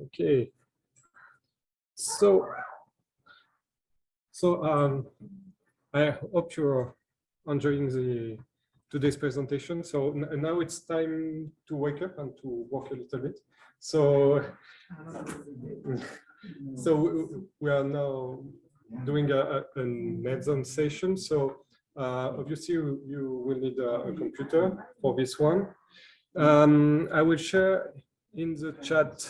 Okay. So, so um, I hope you're enjoying the today's presentation. So now it's time to wake up and to work a little bit. So, so we are now doing a, a, an hands-on session. So uh, obviously you, you, will need a, a, computer for this one. Um, I will share in the chat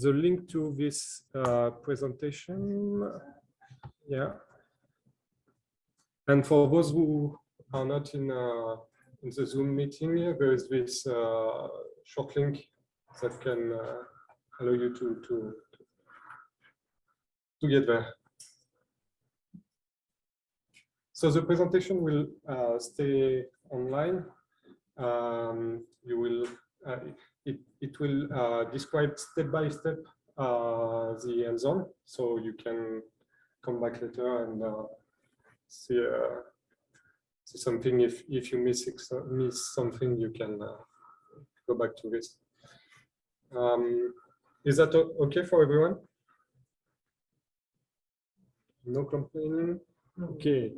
the link to this uh, presentation. Yeah. And for those who are not in, uh, in the Zoom meeting, there is this uh, short link that can uh, allow you to, to, to get there. So the presentation will uh, stay online. Um, you will uh, it, it will uh, describe step by step uh, the hands-on, so you can come back later and uh, see uh, see something. If if you miss miss something, you can uh, go back to this. Um, is that okay for everyone? No complaining. Okay.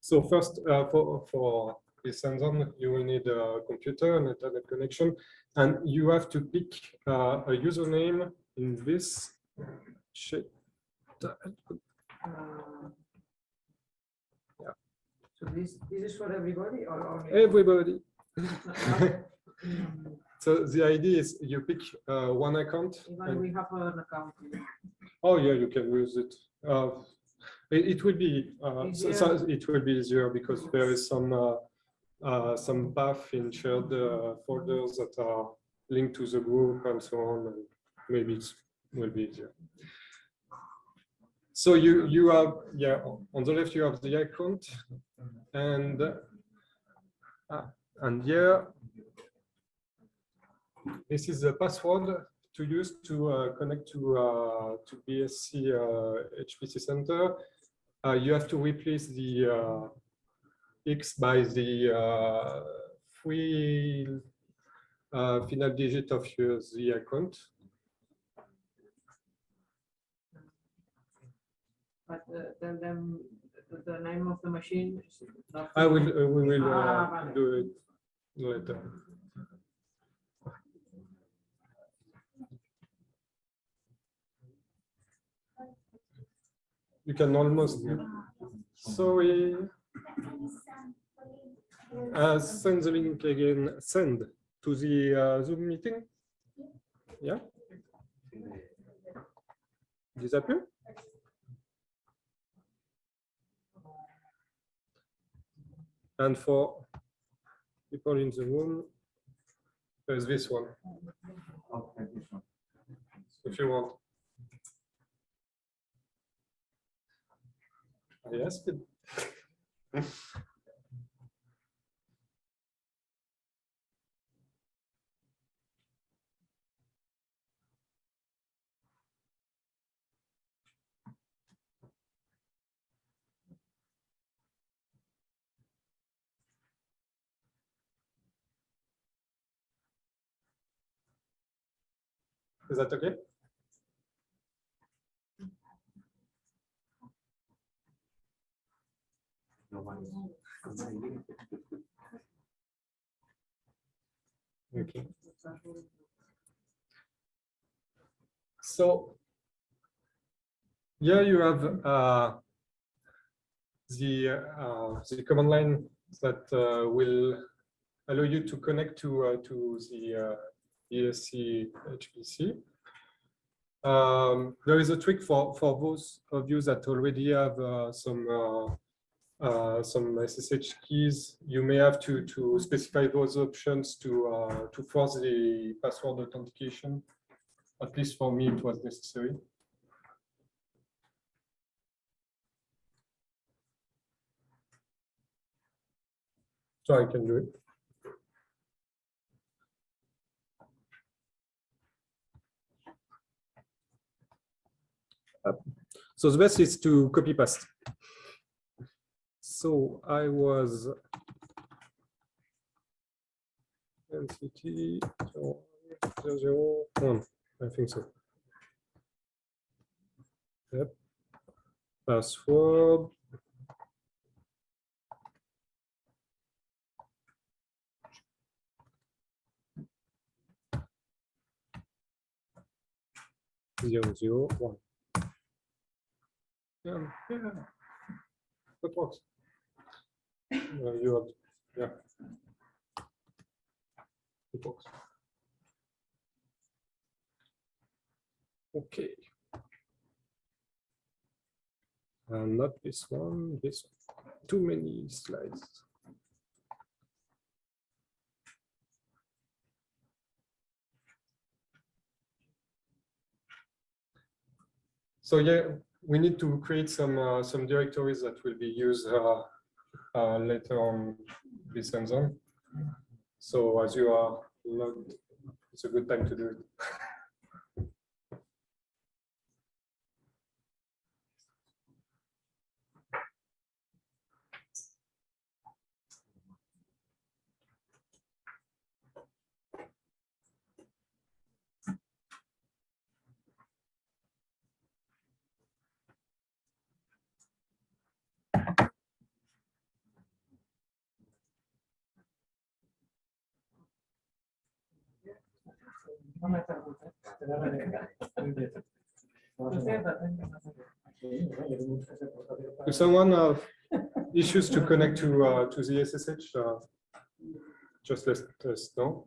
So first, uh, for for this hands-on, you will need a computer and internet connection, and you have to pick uh, a username in this shape. Uh, yeah. So this this is for everybody or only everybody? so the idea is you pick uh, one account. Even we have an account. Oh yeah, you can use it. Uh, it, it, will be uh, so, so it will be easier because there is some uh, uh, some path in shared uh, folders that are linked to the group and so on, and maybe it will be easier. So you you have yeah on the left you have the account, and uh, and here this is the password to use to uh, connect to uh, to BSC HPC Center. Uh, you have to replace the X by the uh, three uh, final digit of your the account. But uh, then, then the, the name of the machine. I will. Uh, we will uh, ah, do it later. You can almost. Sorry. Uh, send the link again, send to the uh, Zoom meeting. Yeah. Disappear? And for people in the room, there's this one. If you want. Yes. Is that okay? Okay. So here you have uh, the uh, the command line that uh, will allow you to connect to uh, to the uh, BSC HPC. Um, there is a trick for, for those of you that already have uh, some uh, some SSH keys. You may have to to specify those options to uh, to force the password authentication. At least for me, it was necessary. So I can do it. So the best is to copy paste. So I was NCT zero zero one. I think so. Yep. Password. Zero zero one. Yeah, yeah. That works. Uh, you have, yeah. It works. Okay. And not this one, this one. Too many slides. So yeah, we need to create some uh, some directories that will be used uh, uh, later on this hands-on. So as you are logged, it's a good time to do it. If someone have issues to connect to uh, to the SSH, uh, just let us know.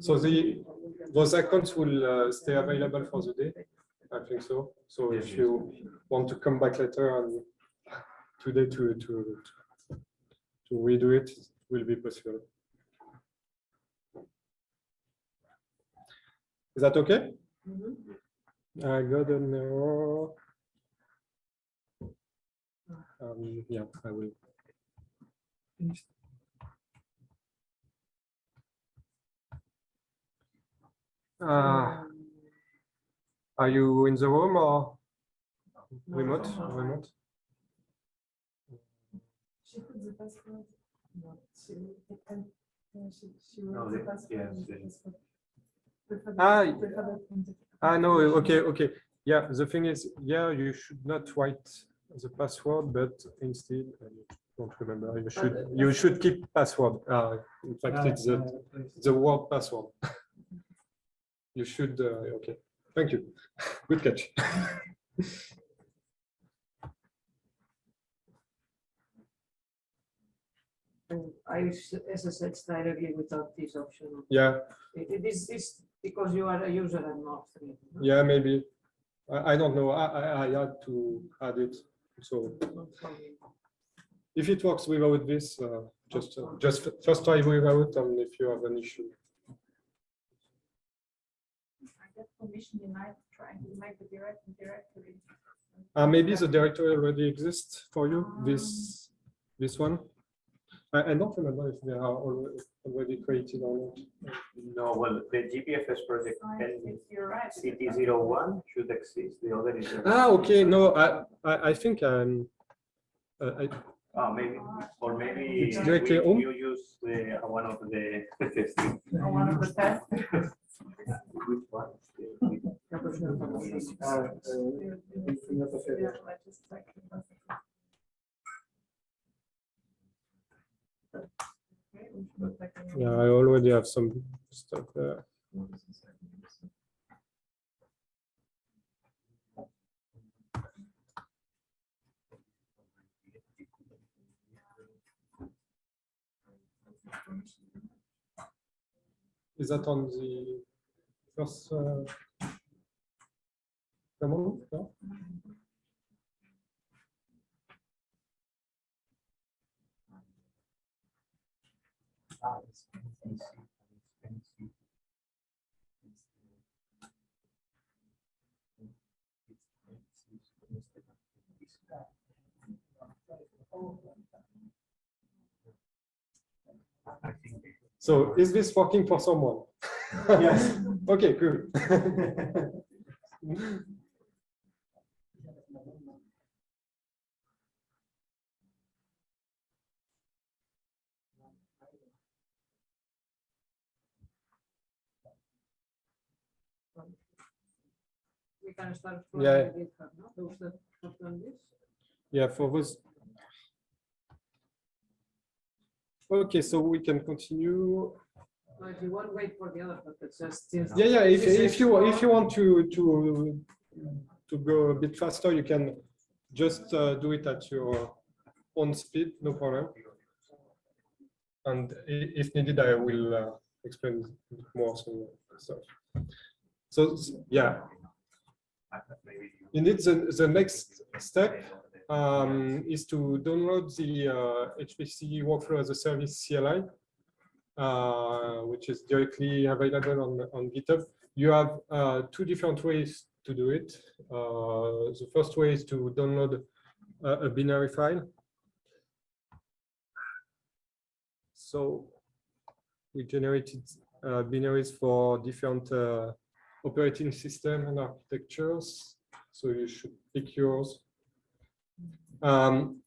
So the those accounts will uh, stay available for the day. I think so. So if you want to come back later and today to to to redo it, will be possible. Is that okay? Mhm. I got an error. Um, yeah, I will. Uh, are you in the room or No, no, no. Remote? She put the password. No, she, uh, she, she wrote the the- password. yes, and the the- password. Prefer Ah, prefer. Ah, no, okay, okay. Yeah, the thing is, yeah, you should not write the password, but instead, I don't remember, you should, you should keep password. Uh, in fact, it's the, the word password. You should, uh, okay, thank you. Good catch. And I use SSH directly without this option. Yeah, It it is, is because you are a user and not free. no? yeah, maybe. I, I don't know. I, I, I had to add it. So Not for me. if it works without this, uh, just, uh, just first try without and if you have an issue. I get permission tonight trying to make the direct directory. Uh, maybe the directory already exists for you, this, this one. I, I don't remember if they are already, already created or not. No, well, the GPFS project I and think you're right. CT01 should exist. The other is. Ah, okay, no, I, I, I think I'm, uh, I, Ah, maybe, or maybe. It's directly we- on? You use the, uh, one of the. Or one of the tests. Which one? Yeah, but no, no, no, no. Ah, eh, in the facility. Yeah, I just checked the password. but I can- Yeah, I already have some stuff there. Is that on the first? uh, command? No? So is this working for someone? Yes. Okay, good. Can start. from Yeah. GitHub, no? Those that have done this. Yeah, for those. Okay, so we can continue. Well, If you want, wait for the other, but it's just. since Yeah, yeah, if, if you, if you want to, to, to go a bit faster, you can just uh, do it at your own speed, no problem. And if needed, I will uh, explain more some stuff. So, yeah, indeed, the, the next step um, is to download the uh, HPC workflow as a service CLI, uh, which is directly available on, on GitHub. You have uh, two different ways to do it. Uh, the first way is to download a, a binary file. So we generated uh, binaries for different uh, operating system and architectures. So you should pick yours. Um,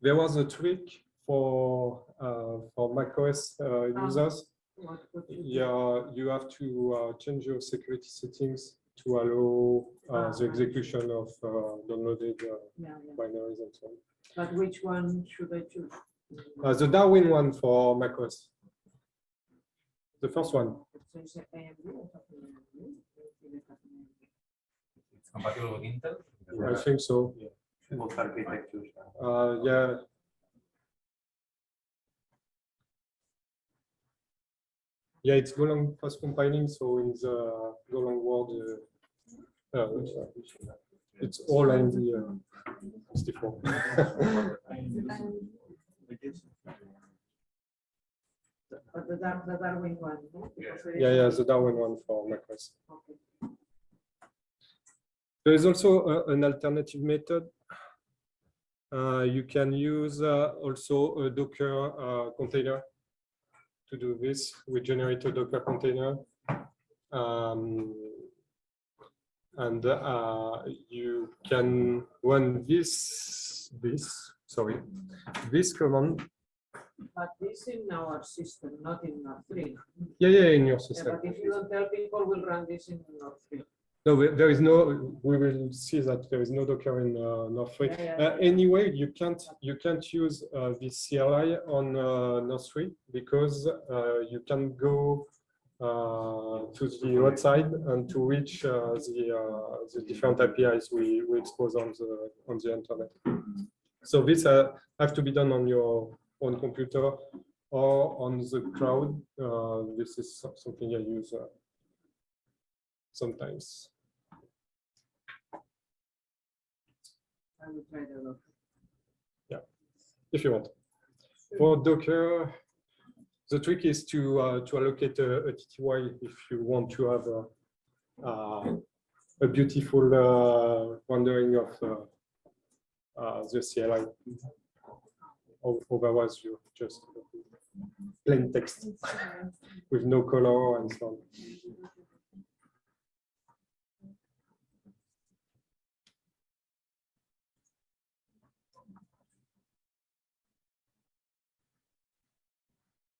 there was a trick for uh, for macOS uh, users. What you do. Yeah, you have to uh, change your security settings to allow uh, Ah, the execution of uh, downloaded uh, Yeah, yeah. binaries and so on. But which one should I choose? Uh, the Darwin one for macOS. The first one. It says AMD or something AMD? Maybe it has an AMD. It's compatible with Intel. I think so. Both architectures. Uh, yeah. Yeah, it's Golang fast compiling, so in the Golang world, uh, uh, it's all AMD uh, 64. But the Dar- the Darwin one, no? Because there is Yeah, yeah, the Darwin one for macOS. Okay. There is also a- an alternative method. Uh, you can use uh, also a Docker uh, container to do this. We generate a Docker container. Um, and uh, you can run this, this, sorry, this command. But this in our system, not in Nord three. Yeah, yeah, in your system. Yeah. But if you don't tell people, we'll run this in Nord three. No, there is no, we will see that there is no Docker in uh, Nord3. Yeah, yeah, Uh, yeah. Anyway, you can't, you can't use uh, this CLI on uh, Nord3 because uh, you can go uh, to the website and to reach uh, the, uh, the different APIs we, we expose on the, on the internet. So this uh, have to be done on your own computer or on the cloud. Uh, This is something I use uh, sometimes. I will try the look. Yeah if you want. For Docker, the trick is to uh, to allocate a, a TTY if you want to have a, uh, a beautiful uh, rendering of uh, uh, the CLI. Otherwise, you just plain text with no color and so on.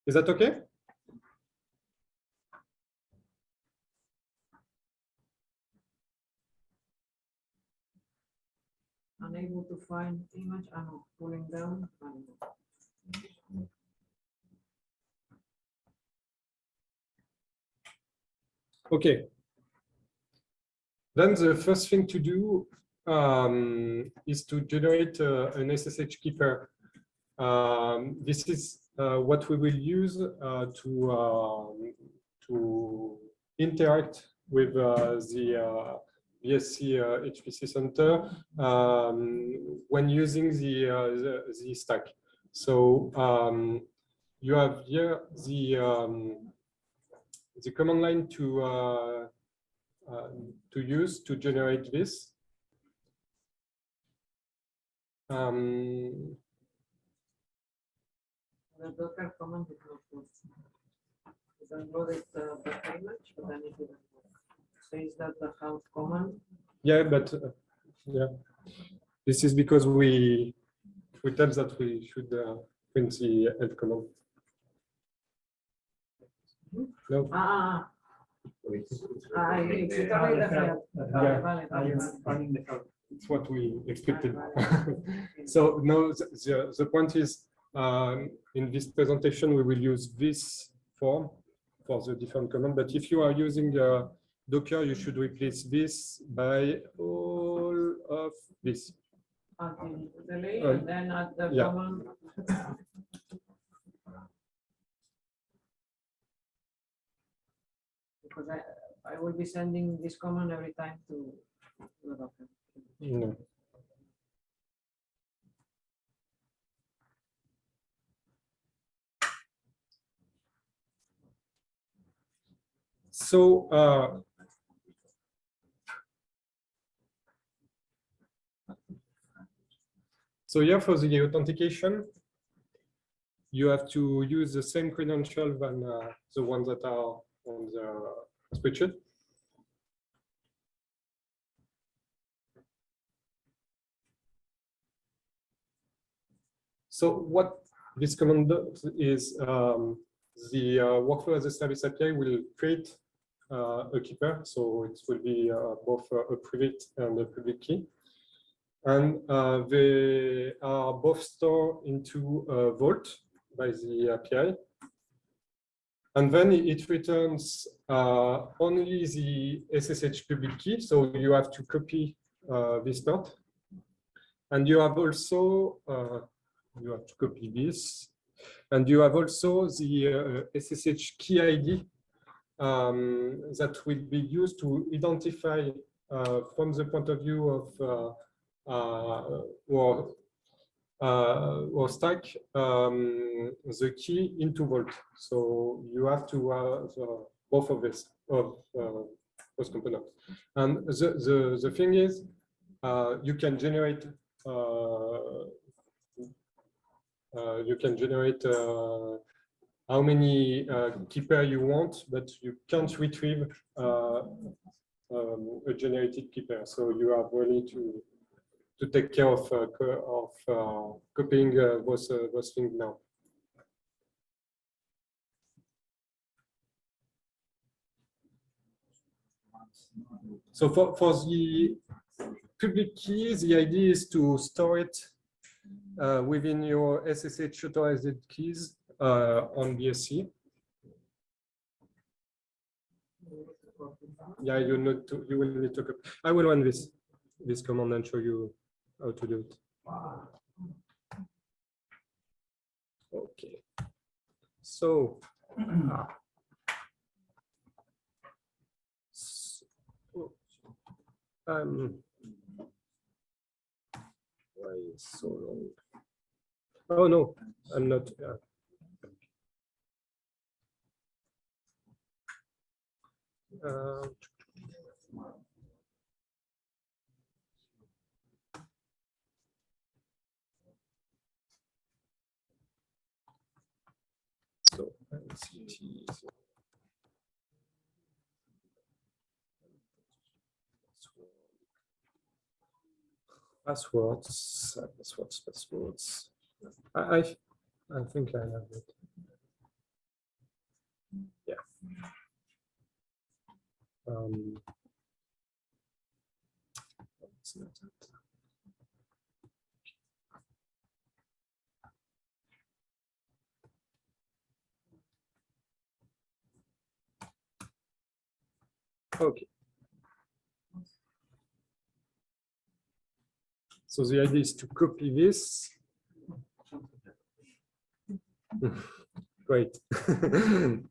Is that okay? Unable to find image, I'm pulling down. Okay. Then the first thing to do um, is to generate uh, an SSH key pair. Um, this is uh, what we will use uh, to um, to interact with uh, the uh, uh, BSC uh, HPC center um, when using the, uh, the the stack. So um, you have here the um, the command line to uh, uh, to use to generate this. Um, The Docker command is not good. Uh, but. Says that the house command, yeah, but uh, yeah, this is because we we tell that we should uh, print the help command. No, ah, ah, ah, you exit only the help. Vale, Yeah. vale, Are you vale, vale. running the code? it's what we expected. So no, the, the, the point is, um, in this presentation, we will use this form for the different command, but if you are using uh, Docker, you should replace this by all of this. Until delay, Uh, and then at the yeah. command. Because I, I will be sending this command every time to the Docker. No. So, uh, so here for the authentication, you have to use the same credential than uh, the ones that are on the spreadsheet. So what this command does is um, the uh, workflow as a service API will create uh, a key pair. So it will be uh, both a private and a public key. And uh, they are both stored into a vault by the API. And then it returns uh, only the SSH public key. So you have to copy uh, this part. And you have also uh, you have to copy this. And you have also the uh, SSH key ID um, that will be used to identify uh, from the point of view of uh, uh, or, uh, or stack um, the key into Vault. So you have to have uh, both of this of uh, those components. And the, the, the thing is, uh, you can generate uh, uh, you can generate uh, how many uh, key pair you want, but you can't retrieve uh, um, a generated key pair. So you have really to to take care of uh, of uh, copying uh, those those things now. So for for the public key, the idea is to store it uh, within your SSH authorized keys uh, on BSC. Yeah, you need to, you will need to. I will run this, this command and show you how to do it. Okay. So. So, Um. Why is so long? Oh, no, I'm not. uh, uh, So- Passwords, passwords, passwords. I, I, I think I have it. Yeah. Um. it's not. Okay. So the idea is to copy this. Great.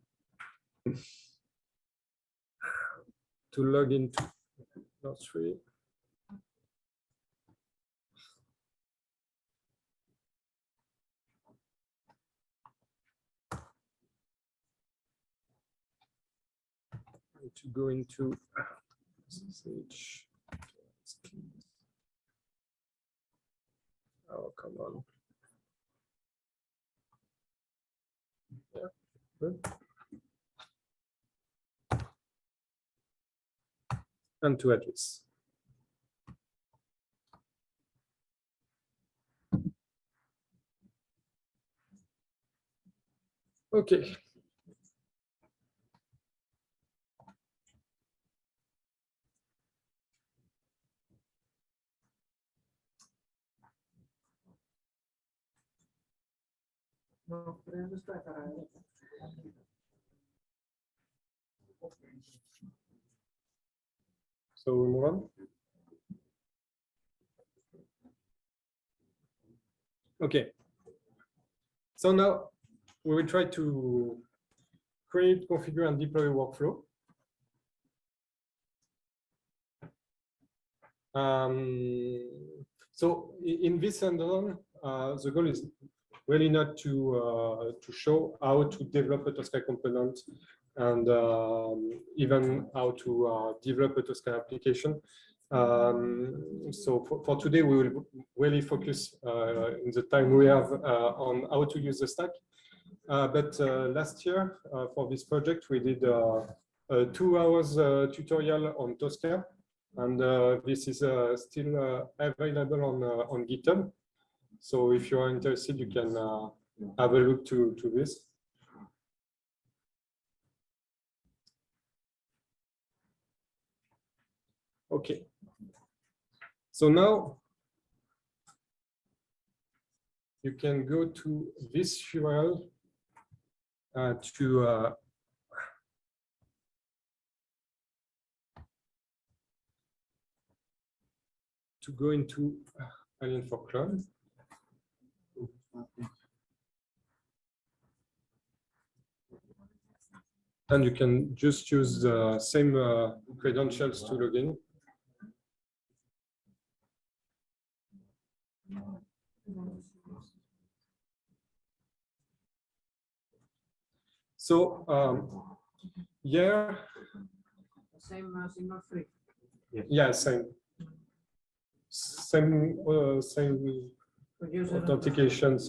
To log into Nord three. To go into SSH. Oh, come on. Yeah, good. And to address. Okay. So we move on. Okay. So now we will try to create, configure, and deploy a workflow. Um, so in this hands-on, uh, the goal is really not to uh, to show how to develop a Tosca component and um, even how to uh, develop a Tosca application. Um, so for, for today, we will really focus uh, in the time we have on how to use the stack. But last year, for this project, we did a two hours tutorial on Tosca. And uh, this is uh, still uh, available on, on GitHub. So if you are interested, you can uh, have a look to, to this. Okay. So now you can go to this URL uh, to uh, to go into Alien for Cloud. And you can just use the same uh, credentials to log in. So um, here, Same, uh, single free. yeah, same. Same, uh, same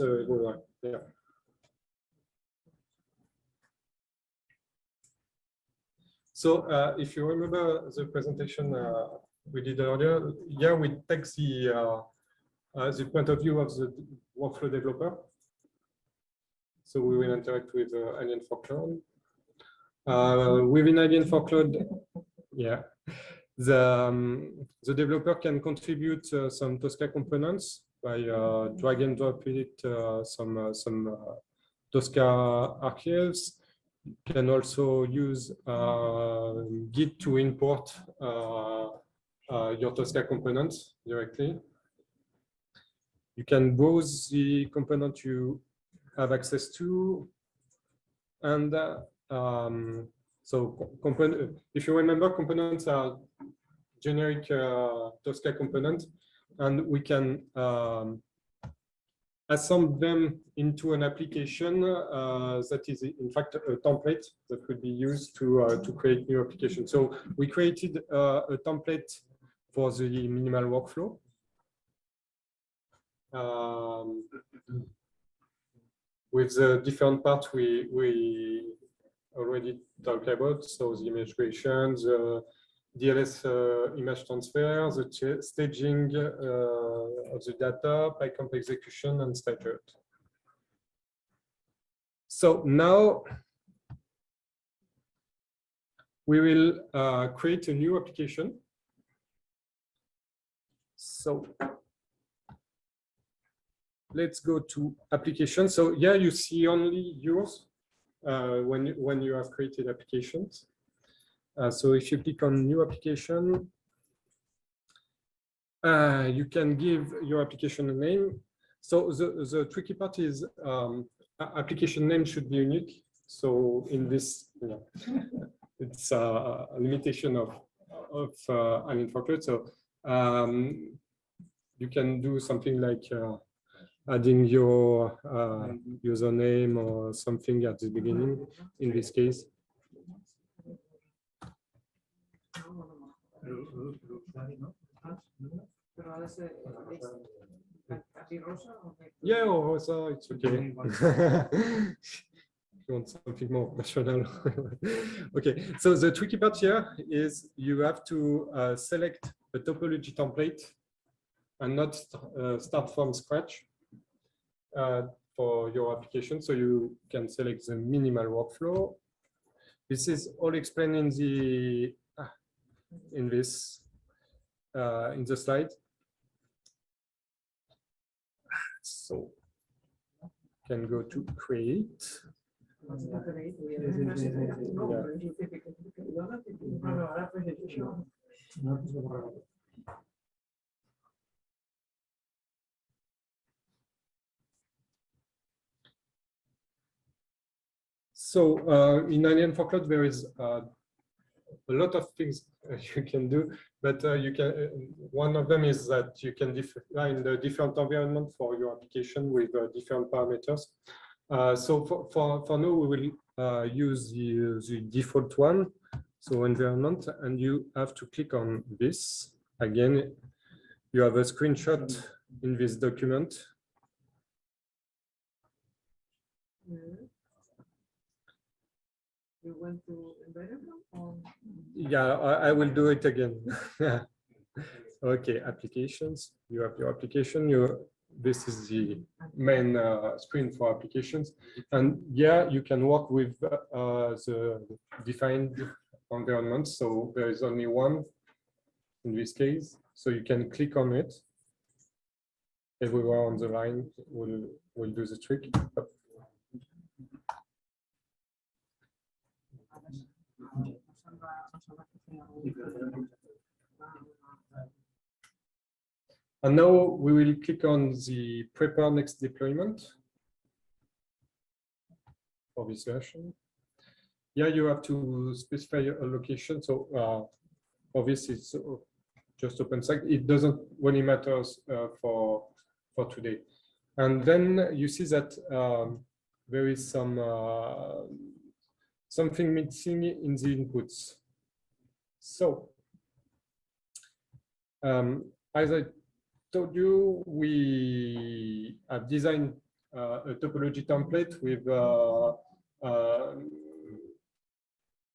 Uh, everywhere, yeah. So uh, if you remember the presentation uh, we did earlier, here we take the, uh, uh, the point of view of the workflow developer. So we will interact with uh, Alien4Cloud. Uh, within Alien4Cloud, yeah, the, um, the developer can contribute some Tosca components by uh, drag and drop it uh, some uh, some Tosca archives. You can also use Git to import your Tosca components directly. You can browse the component you have access to, and um, so component. If you remember, components are generic uh, Tosca components, and we can um, assemble them into an application uh, that is in fact a template that could be used to uh, to create new applications. So we created uh, a template for the minimal workflow. Um, with the different parts we we already talked about, so the image creation, the DLS uh, image transfer, the staging uh, of the data, PyCOMPSs execution, and route. So now we will uh, create a new application. So let's go to application. So here you see only yours uh, when, when you have created applications. Uh, so if you click on new application, uh, you can give your application a name. So the, the tricky part is um, application name should be unique. So in this, you know, it's a limitation of of uh, an infrastructure. So um, you can do something like uh, adding your uh, username or something at the beginning. In this case, Pero a veces es casi rosa o de- yeah, or so it's okay. If you want something more national. okay, so the tricky part here is you have to uh, select a topology template and not uh, start from scratch uh, for your application. So you can select the minimal workflow. This is all explained in the in this uh, in the slide. So can go to create. borrar. So uh, in Alien4Cloud, there is uh, a lot of things uh, you can do, but uh, you can. uh, One of them is that you can define the different environment for your application with different parameters. So for, for for now, we will use the the default one, so environment, and you have to click on this again. You have a screenshot in this document Mhm. You went to embedded or? Yeah, I, I will do it again. Okay, applications, you have your application, you, this is the main uh, screen for applications. And yeah, you can work with uh, the defined environment. So there is only one in this case, so you can click on it. Everywhere on the line will, will do the trick. And now we will click on the prepare next deployment for this version. Yeah, you have to specify a location. So uh, for this, it's uh, just OpenStack. It doesn't really matters uh, for for today. And then you see that um, there is some uh, something missing in the inputs. So um, as I told you, we have designed uh, a topology template with uh, um,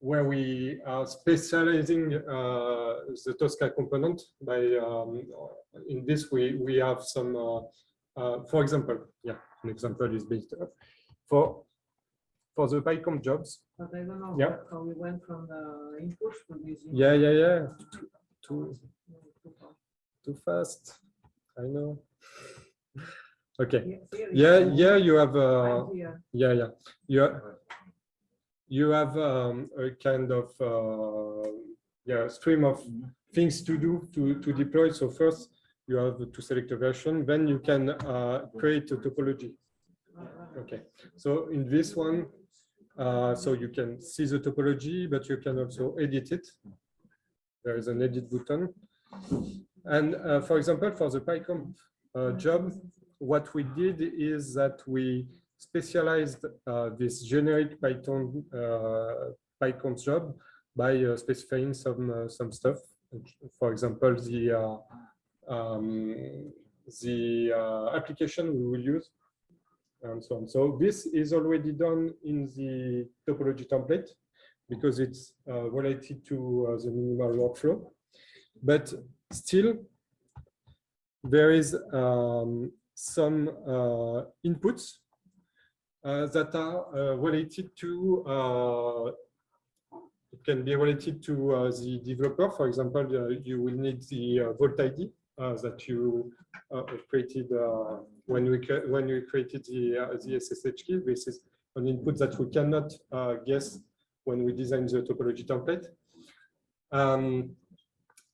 where we are specializing uh, the Tosca component by um, in this we we have some uh, uh, for example yeah an example is based up for for the PyCOMPSs jobs But I don't know Yeah. how we went from the inputs to this. yeah yeah yeah too, too No, too far. too fast I know okay yeah yeah you have uh, Yeah, yeah. You ha- you have um, a kind of uh, yeah stream of things to do to to deploy. So first you have to select a version, then you can uh, create a topology. Okay. So in this one, uh, so you can see the topology, but you can also edit it. There is an edit button. And uh, for example, for the PyCOMPSs uh, job, what we did is that we specialized uh, this generic Python uh, PyCOMPSs job by uh, specifying some some stuff. For example, the um, the application we will use and so on. So this is already done in the topology template because it's uh, related to uh, the minimal workflow. But still, there is um, some uh, inputs uh, that are uh, related to uh, it can be related to the developer. For example, you will need the uh, Vault ID that you uh, created uh, when we when we created the uh, the SSH key. This is an input that we cannot uh, guess when we design the topology template. Um,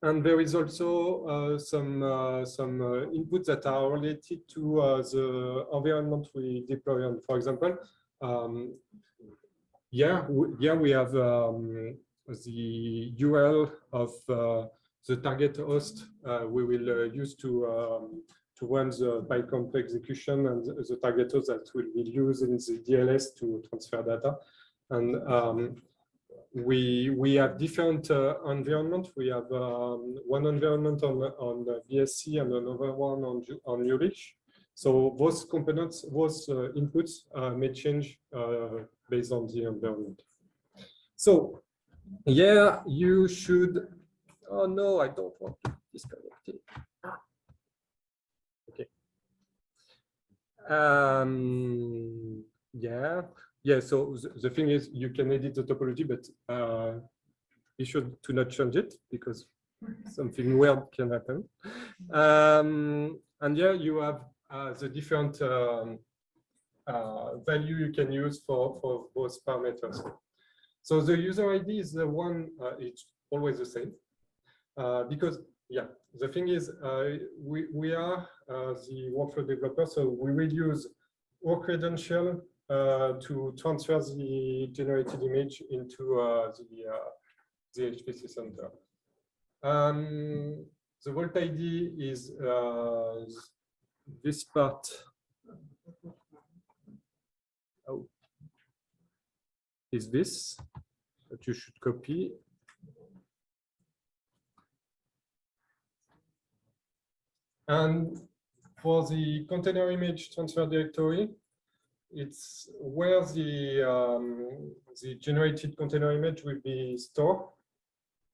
and there is also uh, some uh, some uh, inputs that are related to uh, the environment we deploy on. For example, um, yeah, yeah, we have um, the URL of uh, the target host uh, we will uh, use to um, to run the PyCOMPSs execution and the target host that will be used in the DLS to transfer data. And um, we we have different uh, environment. We have um, one environment on on BSC and another one on on Jülich. So those components, those uh, inputs uh, may change uh, based on the environment. So yeah, you should. Oh no, I don't want to disconnect it. Okay. Um, yeah, yeah. So the, the thing is, you can edit the topology, but uh, be sure to not change it because something weird can happen. Um, and yeah, you have uh, the different um, uh, value you can use for for both parameters. So the user ID is the one, uh, it's always the same. Uh, because, yeah, the thing is, uh, we, we are uh, the workflow developer, so we will use our credential to transfer the generated image into the, the HPC center. Um, the Vault ID is uh, this part. Oh. Is this that you should copy And for the container image transfer directory, it's where the um, the generated container image will be stored.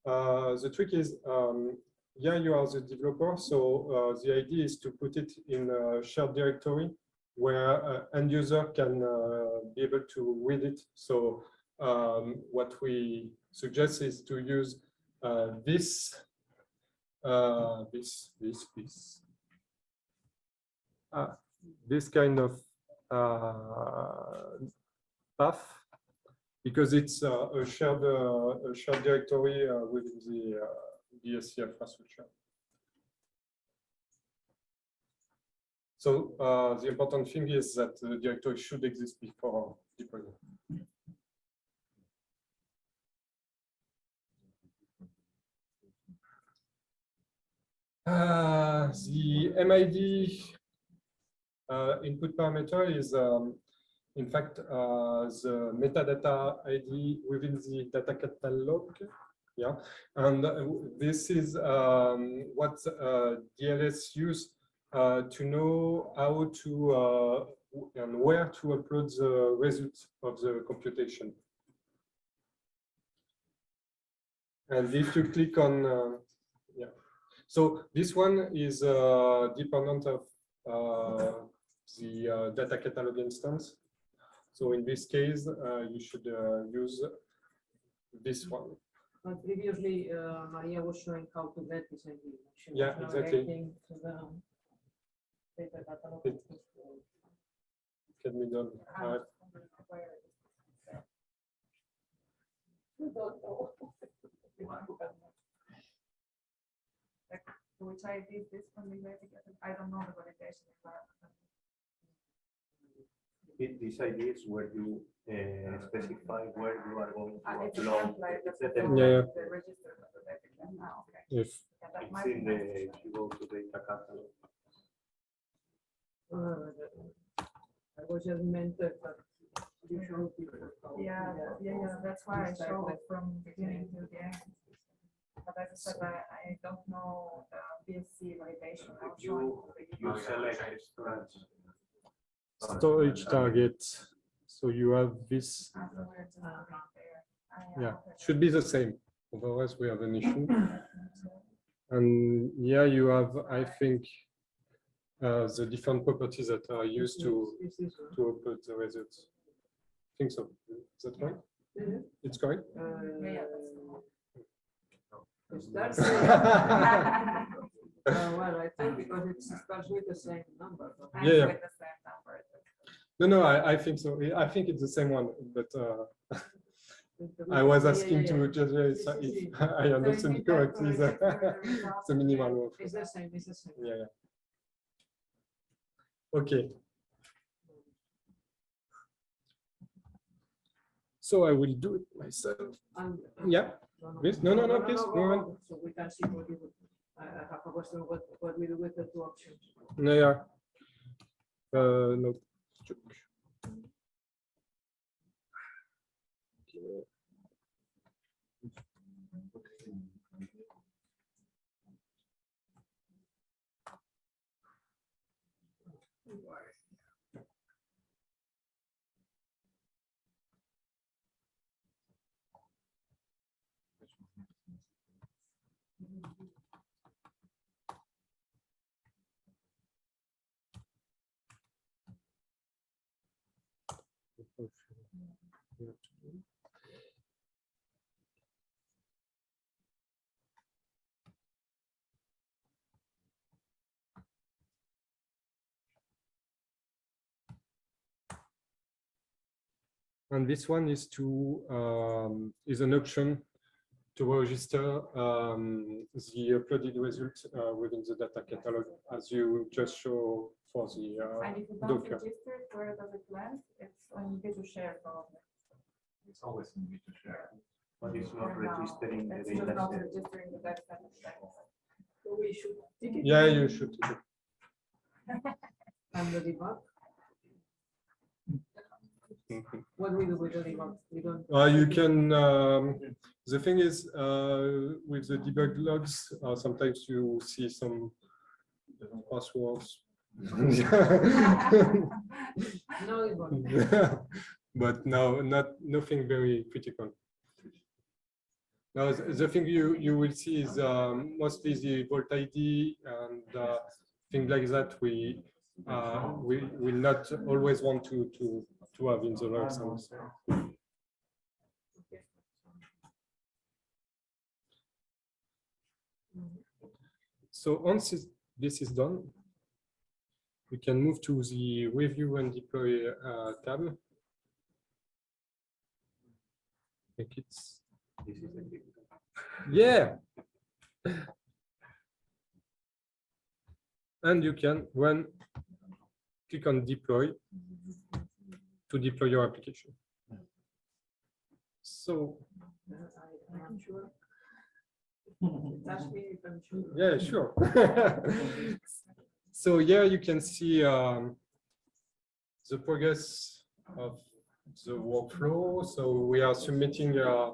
Uh, the trick is, um, yeah, you are the developer, so uh, the idea is to put it in a shared directory where uh, end user can uh, be able to read it. So um, what we suggest is to use uh, this uh, this, this, this. Uh, this kind of uh, path because it's uh, a shared uh, a shared directory within the BSC infrastructure. So the important thing is that the directory should exist before deployment. Uh, the MID uh, input parameter is, um, in fact, uh, the metadata ID within the data catalog. Yeah, and uh, this is um, what uh, DLS use uh, to know how to and where to upload the results of the computation. And if you click on, so this one is uh, dependent of uh, the uh, data catalog instance. So in this case, uh, you should uh, use this one. But previously, uh, Maria was showing how to get this ID. Yeah, exactly. navigating to the data catalog. It- Can be done. Uh, Which I did this one, we to get. I don't know the validation environment. Thi- This idea is where you uh, specify where you are going to And it's a upload. template, that's It's the template, Yeah, yeah. the register of the data. Ah, okay. If Yeah, that It's might be in the, nice. if you go to data catalog. Uh, I was just meant that you show people. Yeah, yeah, yeah, that's why I this type showed of- it from beginning to the end. But as I said, I, I don't know the BSC validation. I'll If it you, to you select storage. storage target, so you have this, afterwards, uh, right there. I, uh, yeah, okay. should be the same. Otherwise, we have an issue. And yeah, you have, I think, uh, the different properties that are used to This is, uh, to upload the results. I think so. Is that right? Mhm. It's correct? uh, Yeah, yeah, that's- it starts with- Uh, well, I think because it starts with the same number. Yeah, yeah. the same number. No, no, I, I think so. I think it's the same one, but uh, I was yeah, asking yeah, to just uh, if yes. I understand So correctly, it's the, the results the minimal workflow. It's the same, it's the same. Yeah, yeah. Okay. So I will do it myself. And- Yeah, Please, no, no, no, please, go on. So we can see what you, I I have a question, what, what we do with the two options. no, yeah. Uh, no. check. Okay. And this one is to, um, is an option to register um, the uploaded result uh, within the data catalog as you just show for the uh, And if you don't Docker. register, it, where does it land? It's on Visual Share probably. It's always in me to share. But it's not For now. registering the It's just data not set. registering the data set. So we should. take it Yeah, you should. And the debug, what we do with the debug, we don't. Uh, you can, um, the thing is, uh, with the debug logs, uh, sometimes you see some passwords. No debug. But no, not, nothing very critical. Now, the the thing you, you will see is um, mostly the Vault ID and uh, things like that we, uh, we will not always want to, to, to have in the logs. and so. So once this is done, we can move to the review and deploy uh, tab. I think it's, This is yeah. And you can when click on deploy to deploy your application. So, I- I'm sure. Touch me if I'm sure. yeah, sure. So here you can see um, the progress of the workflow. So we are submitting uh,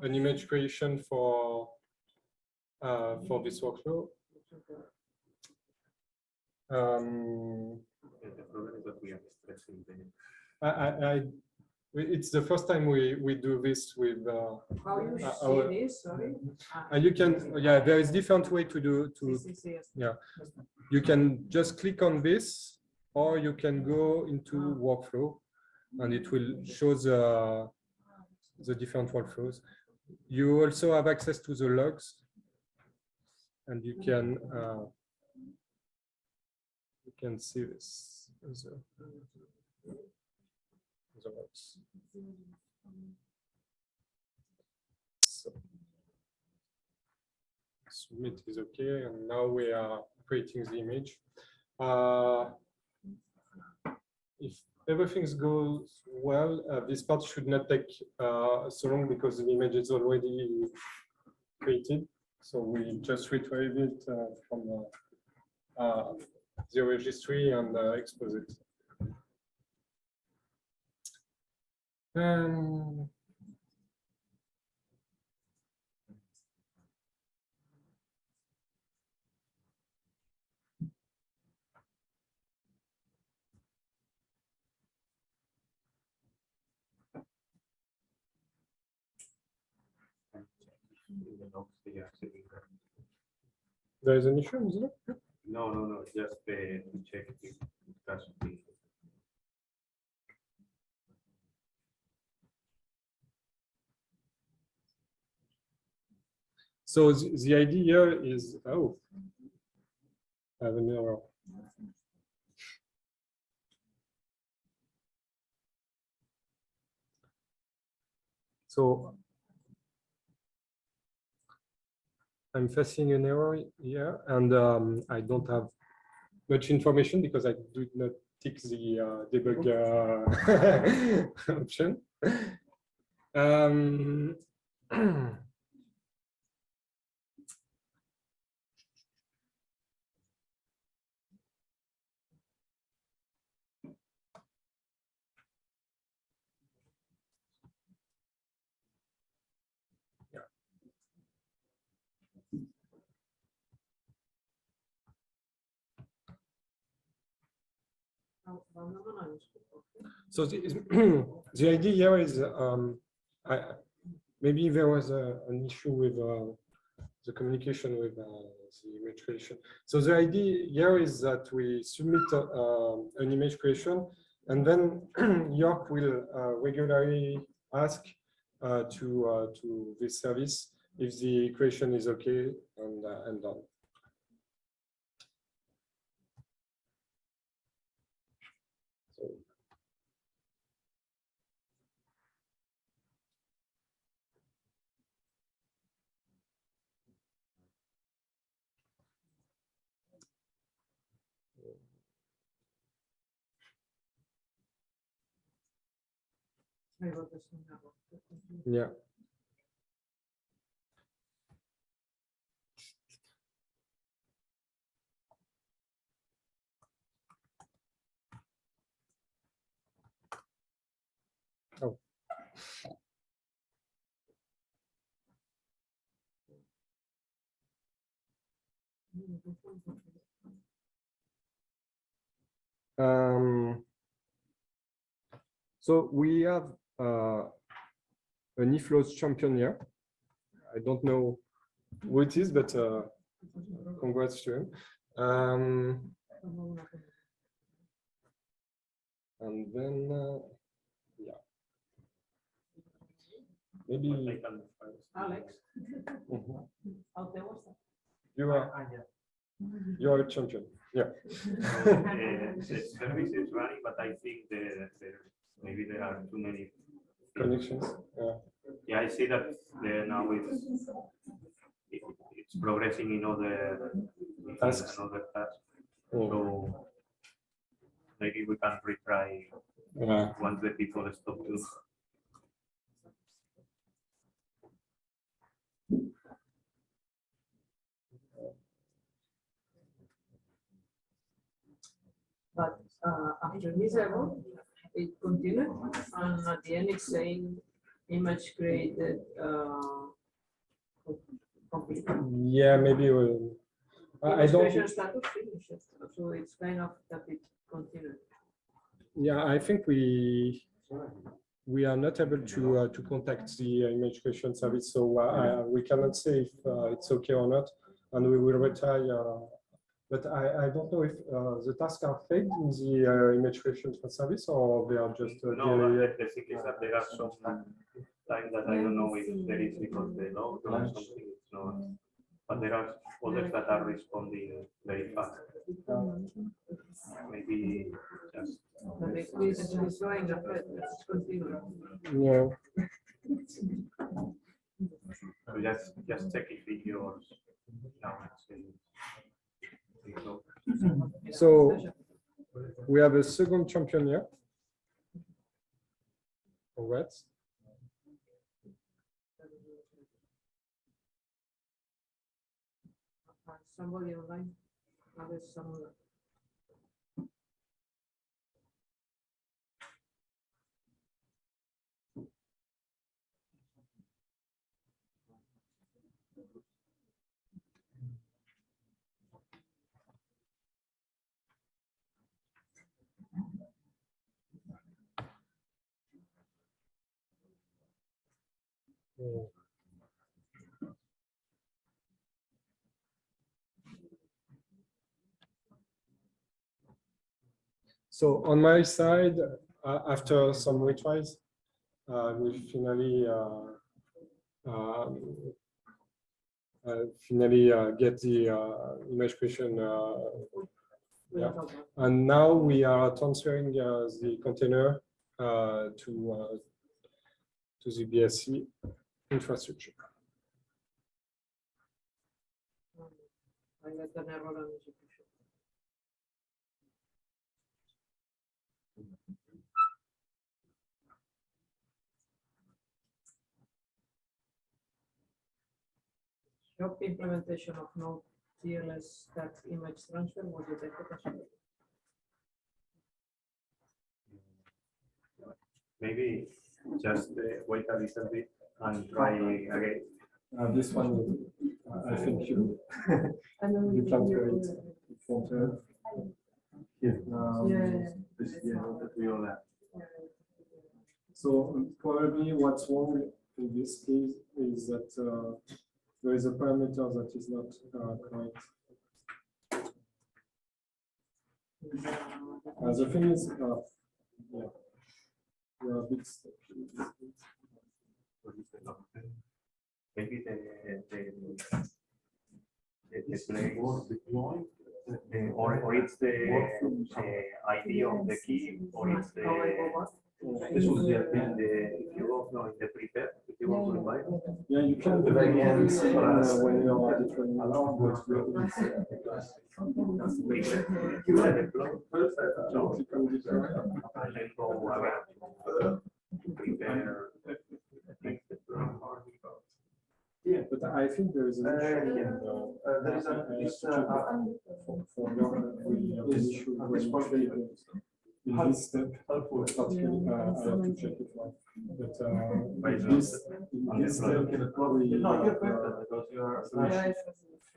an image creation for uh, for this workflow. Um, yeah, The problem is that we are stressing the. I, I, I, it's the first time we, we do this with, uh, How you Uh, see our- this, sorry? Ah, and you can, yeah, there is different way to do, to, yes. you can just click on this, or you can go into workflow, and it will show the, the different workflows. You also have access to the logs, and you can, uh, you can see this. A- as. So, Submit is okay, and now we are creating the image. Uh, If everything goes well, uh, this part should not take uh, so long because the image is already created. So we just retrieve it uh, from uh, uh, the registry and expose it. Um, the they There is an issue, isn't it? No, no, no, just to check if that's So the, the idea is, oh. I have an error. So I'm facing an error here and um, I don't have much information because I did not tick the uh, debug uh, option. Um, So the, the idea here is, um, I, maybe there was a, an issue with uh, the communication with uh, the image creation. So the idea here is that we submit uh, um, an image creation and then Yorc will uh, regularly ask uh, to uh, to this service if the creation is okay and, and done. So Yeah. Oh. Um, so we have uh, an eFlows champion here. I don't know who it is, but uh, congrats to him. Um, and then, uh, yeah. Maybe Alex, Mhm. how te gusta? you are you are a champion. Yeah. Uh, The service is running, but I think the, the- maybe there are too many. Connections. Yeah. Yeah, I see that there now it's, it- it's progressing in other. in Tasks. Another task, Mm. so maybe we can retry Yeah. once the people stop to. But uh, after this error, it continued, and at the end it's saying image created. uh, complete. Yeah, maybe we'll. I don't. status finished, so it's kind of that it continued. Yeah, I think we we are not able to uh, to contact the uh, image creation service, so uh, we cannot say if uh, it's okay or not, and we will retry. But I I don't know if uh, the tasks are faked in the uh, image creation service or they are just. Uh, No, but generated. the the thing is that there are some time that I don't know if there is because they load or something, it's not. But there are others that are responding very fast. Maybe just, But it is it's going ahead, let's continue. Yeah. so just, just check if it yours. now it's in- it's open. So we have a second champion here. Congrats. Uh, Somebody online, others someone. So on my side, uh, after some retries, uh, we finally uh, um, uh, finally uh, get the uh, image creation. Yeah. And now we are transferring the container to to the BSC infrastructure. I got an error on execution. Shop implementation of Node TLS stack image transfer was detected as. Maybe just uh, wait a little bit and try again. Uh, this one, uh, I think you, you transfer it from the Yeah. This, yeah, that we all have. So um, probably what's wrong in this case is that uh, there is a parameter that is not uh, correct. Uh, The thing is, uh, yeah. We are a bit stuck. Maybe the, the, the, the play, uh, or, or it's the uh, ID of the key, or it's the, How I go this was the, in the, if you go, no, in the prepare, if you want to invite. Yeah, you can do it uh, when you are different. Prepare, you let it flow. So, Click on different. and then go around. Prepare. make the flow. Yeah, but I think there is an issue. yeah. in, uh, Uh, there is a, I have this, to uh, For for your, we have an issue at when this point. In this step, helpful. particularly, uh, to check it out. But uh, in this, in this step, we. No, you're have, better uh, because you are. Yeah, it was-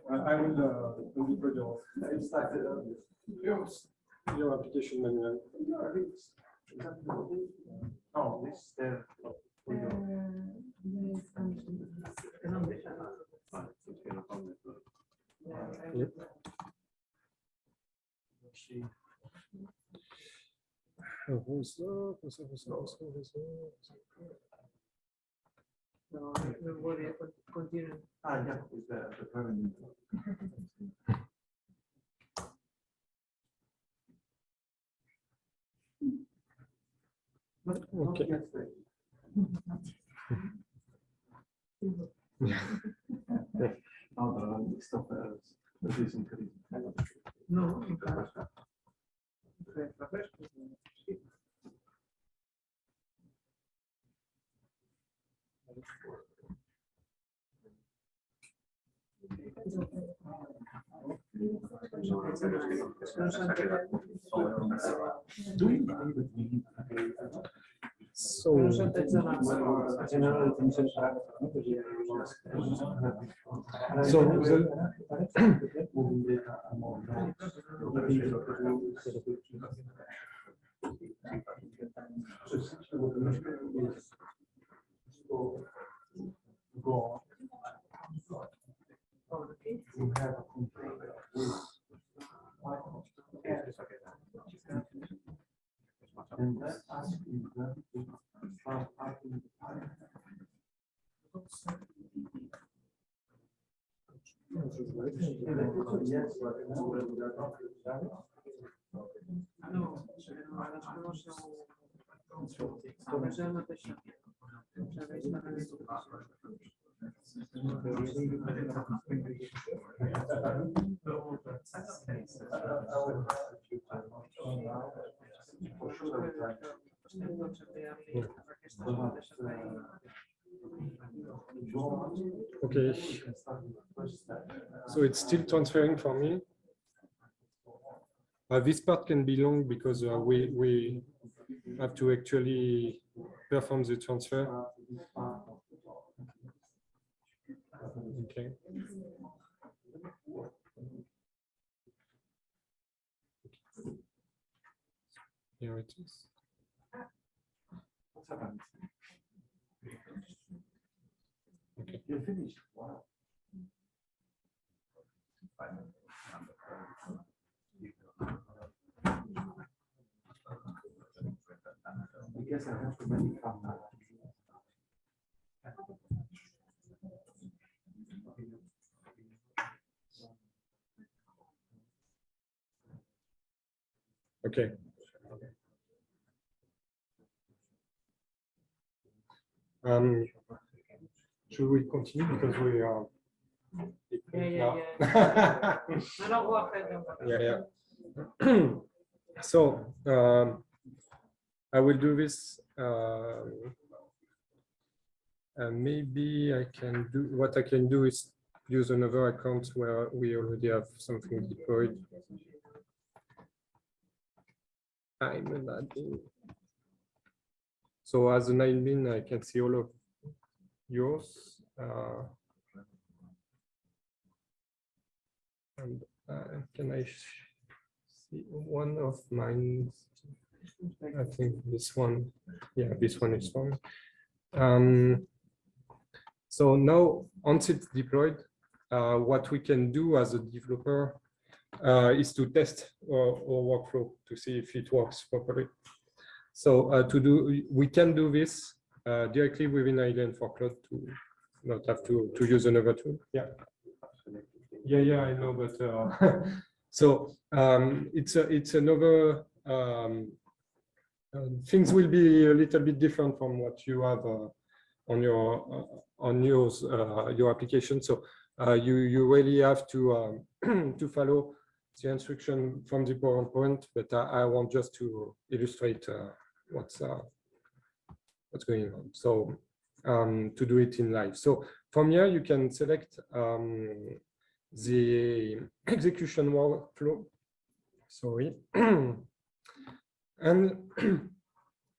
I I will, uh, be pretty off. It's like, uh, Your application manual. No, this, uh, we go. Ah, it's gonna come with the- No, no worry, I con- continue. Ah, yeah, it's the, the permanent. Okay. No, the stuff else. This is increasing. So. So no... No és el mateix. Serveix per a okay. So it's still transferring for me. Uh, this part can be long because uh, we, we have to actually perform the transfer. Okay. Here it is. Okay. You're finished. Wow. I guess I have to make it now. Okay. Um, Should we continue because we are. Yeah, yeah, yeah. Go ahead. go ahead. Yeah, yeah. So, um, I will do this. And maybe I can do, what I can do is use another account where we already have something deployed. I'm an admin. So as an admin, I can see all of yours. uh, And uh, can I see one of mine? I think this one, yeah, this one is fine. Um, So now, once it's deployed, uh, what we can do as a developer uh, is to test our, our workflow to see if it works properly. So uh, to do, we can do this uh, directly within Alien4Cloud to not have to, to use another tool. Yeah. Yeah, yeah, I know, but uh, so um, it's a, it's another um, uh, things will be a little bit different from what you have uh, on your uh, on yours uh, your application. So uh, you you really have to um, to follow the instruction from the PowerPoint, but I, I want just to illustrate uh, what's uh, what's going on. So um, to do it in live. So from here you can select um, the execution workflow. Sorry. and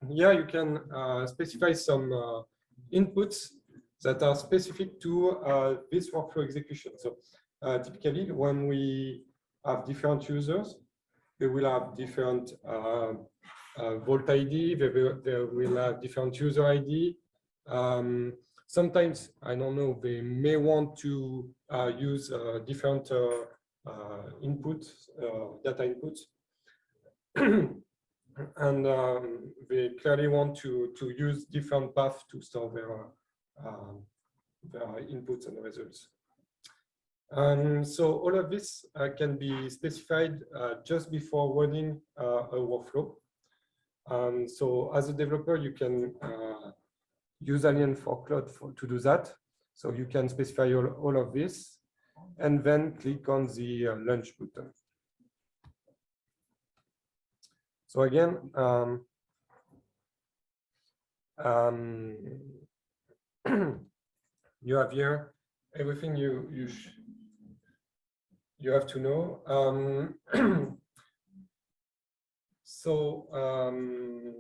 yeah, you can uh, specify some uh, inputs that are specific to uh, this workflow execution. So uh, typically when we have different users, they will have different uh, Vault ID, they will, they will have different user ID. Um, sometimes, I don't know, they may want to uh, use uh, different uh, uh, inputs, data inputs. and um, they clearly want to, to use different paths to store their, um, their inputs and results. Um, so all of this uh, can be specified uh, just before running uh, a workflow. Um, so as a developer, you can uh, use Alien4Cloud for, to do that. So you can specify all, all of this and then click on the uh, launch button. So again, um, um, you have here everything you you you have to know. Um, so um,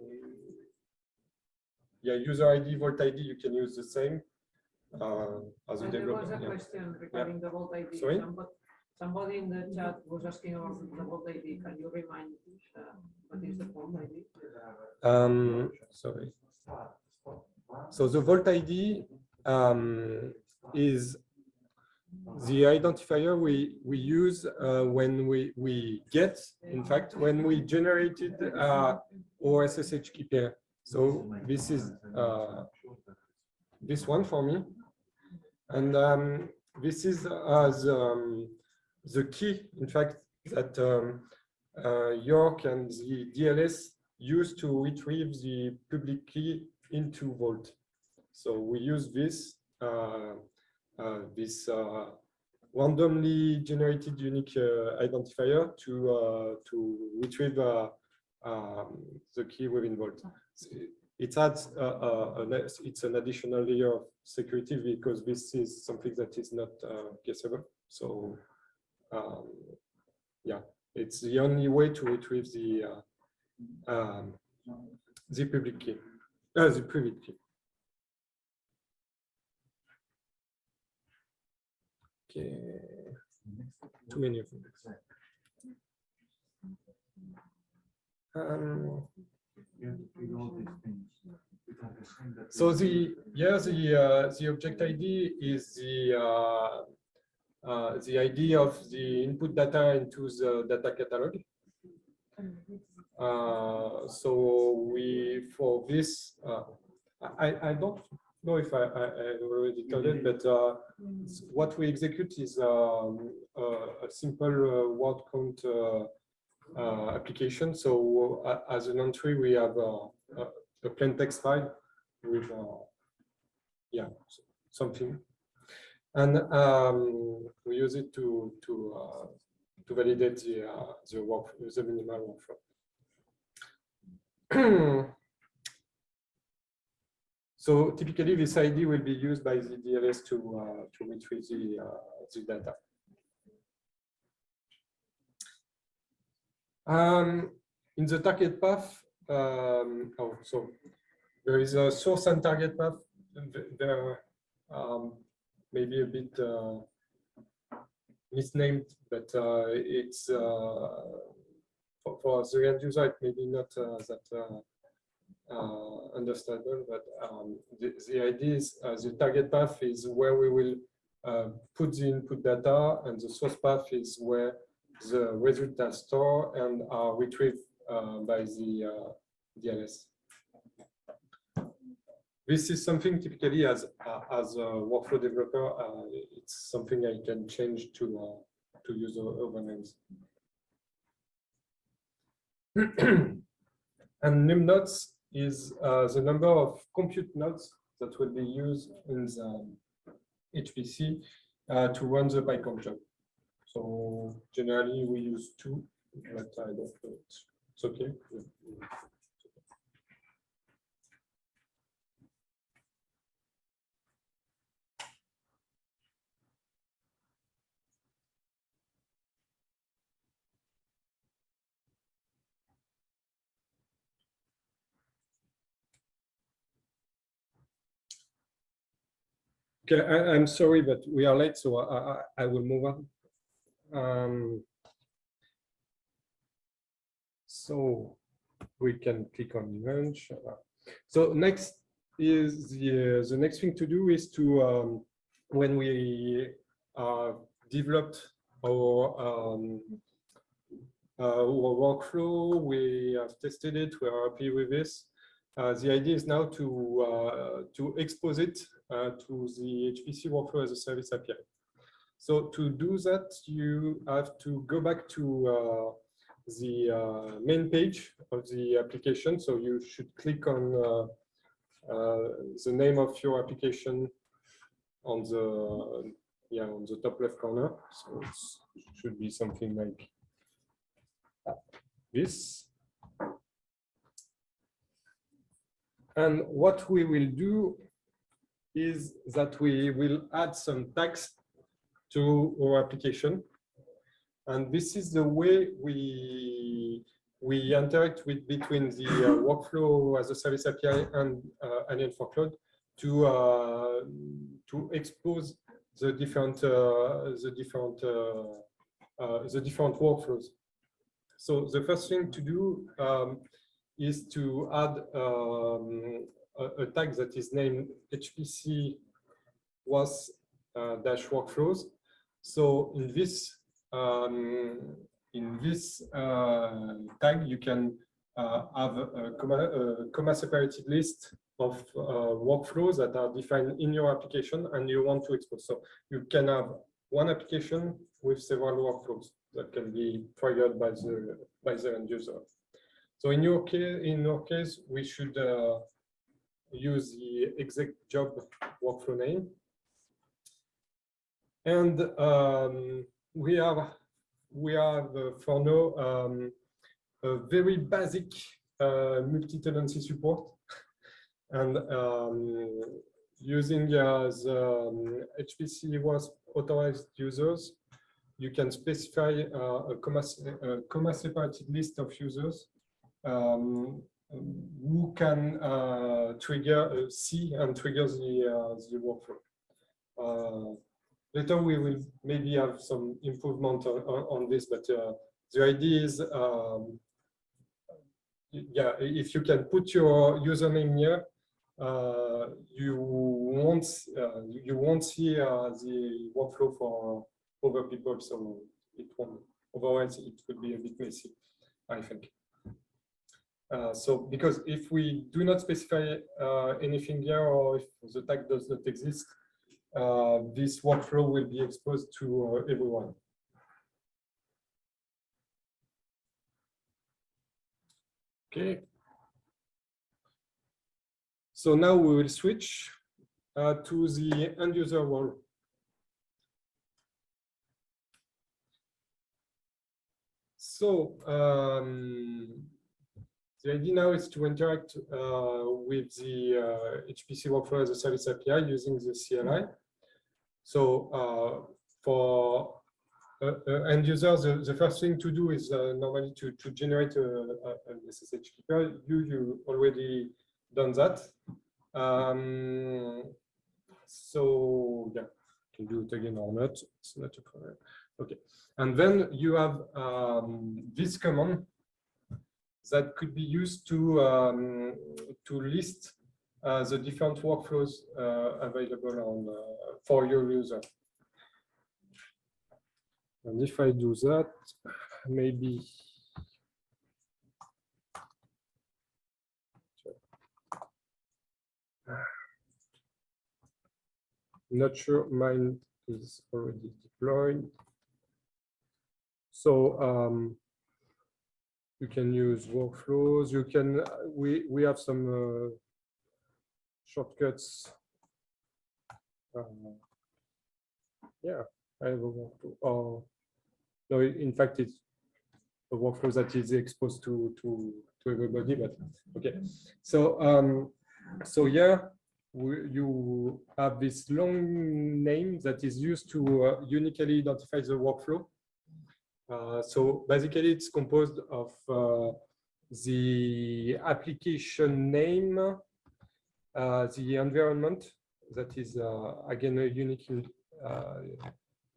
yeah, user ID, Vault ID, you can use the same uh, as a And There was developer. a yeah. question regarding the Vault ID. Sorry? Somebody- Somebody in the chat was asking about the Vault ID. Can you remind uh, what is the Vault ID? Um, sorry. So the Vault ID um, is the identifier we we use uh, when we we get, in fact, when we generated uh, our SSH key pair. So this is uh, this one for me, and um, this is as um, the key, in fact, that um, uh, Yorc and the DLS use to retrieve the public key into Vault. So we use this uh, uh, this uh, randomly generated unique uh, identifier to uh, to retrieve uh, um, the key within Vault. It adds uh, uh, an, it's an additional layer of security because this is something that is not uh, guessable. So um, yeah, it's the only way to retrieve the uh, um, the public key, uh, the private key. Okay, too many of them. Um, so the yeah the uh, the object ID is the uh, uh, the ID of the input data into the data catalog. Uh, so we for this uh, I I don't know if I I, I already told it, but uh, what we execute is um, a, a simple uh, word count uh, uh, application. So uh, as an entry, we have uh, a, a plain text file with uh, yeah, something. And um, we use it to to uh, to validate the uh, the work the minimal workflow. so typically, this ID will be used by the DLS to uh, to retrieve the uh, the data. Um, in the target path, um, oh, so there is a source and target path. There um, maybe a bit uh, misnamed, but uh, it's uh, for, for the end user, it may be not uh, that uh, uh, understandable, but um, the, the idea is the target path is where we will put the input data and the source path is where the results are stored and are retrieved by the DLS this is something typically as uh, as a workflow developer, uh, it's something I can change to uh, to use over names. and num nodes is uh, the number of compute nodes that will be used in the HPC uh, to run the PyCOMPSs job. So generally we use two, but I don't know. It's, it's okay. Okay, I, am sorry, but we are late, so I, I, I will move on. Um, so we can click on launch. So next is the the next thing to do is to um, when we uh, developed our um, uh, our workflow, we have tested it. We are happy with this. Uh, the idea is now to uh, to expose it uh, to the HPC workflow as a service API. So to do that, you have to go back to the main page of the application. So you should click on the name of your application on the yeah on the top left corner. So it should be something like this. And what we will do is that we will add some text to our application. And this is the way we we interact with between the uh, workflow as a service API and uh, Alien4Cloud to uh, to expose the different uh, the different uh, uh, the different workflows. So the first thing to do um, is to add um, a, a, tag that is named HPC was uh, dash workflows. So in this um, in this uh, tag, you can uh, have a comma, a comma, separated list of uh, workflows that are defined in your application and you want to expose. So you can have one application with several workflows that can be triggered by the by the end user. So in your case, in your case, we should uh, use the exec job workflow name. And um, we have we have uh, for now um, a very basic uh, multi-tenancy support and um, using the HPCWaaS authorized users, you can specify uh, a comma, a comma separated list of users um, who can uh, trigger uh, see and trigger the uh, the workflow. Uh, later we will maybe have some improvement on, on this, but the idea is um, yeah, if you can put your username here, uh, you won't uh, you won't see uh, the workflow for other people, so it won't. Otherwise, it could be a bit messy, I think. Uh, so because if we do not specify uh, anything here or if the tag does not exist, uh, this workflow will be exposed to uh, everyone. Okay. So now we will switch uh, to the end user wall. So um, the idea now is to interact uh, with the uh, HPC workflow as a service API using the CLI. So uh, for uh, uh, end users, the, the first thing to do is normally to, to generate a, a, an SSH key pair. You, you already done that. Um, so yeah, can do it again or not. It's not a problem. Okay. And then you have um, this command that could be used to um, to list uh, the different workflows uh, available on uh, for your user. And if I do that, maybe not sure mine is already deployed. So um, you can use workflows. You can we we have some uh, shortcuts. Uh, yeah, I have a workflow. Oh, no, in fact, it's a workflow that is exposed to to to everybody. But okay, so um, so yeah, we, you have this long name that is used to uh, uniquely identify the workflow. Uh, so basically, it's composed of uh, the application name, uh, the environment that is uh, again a unique uh,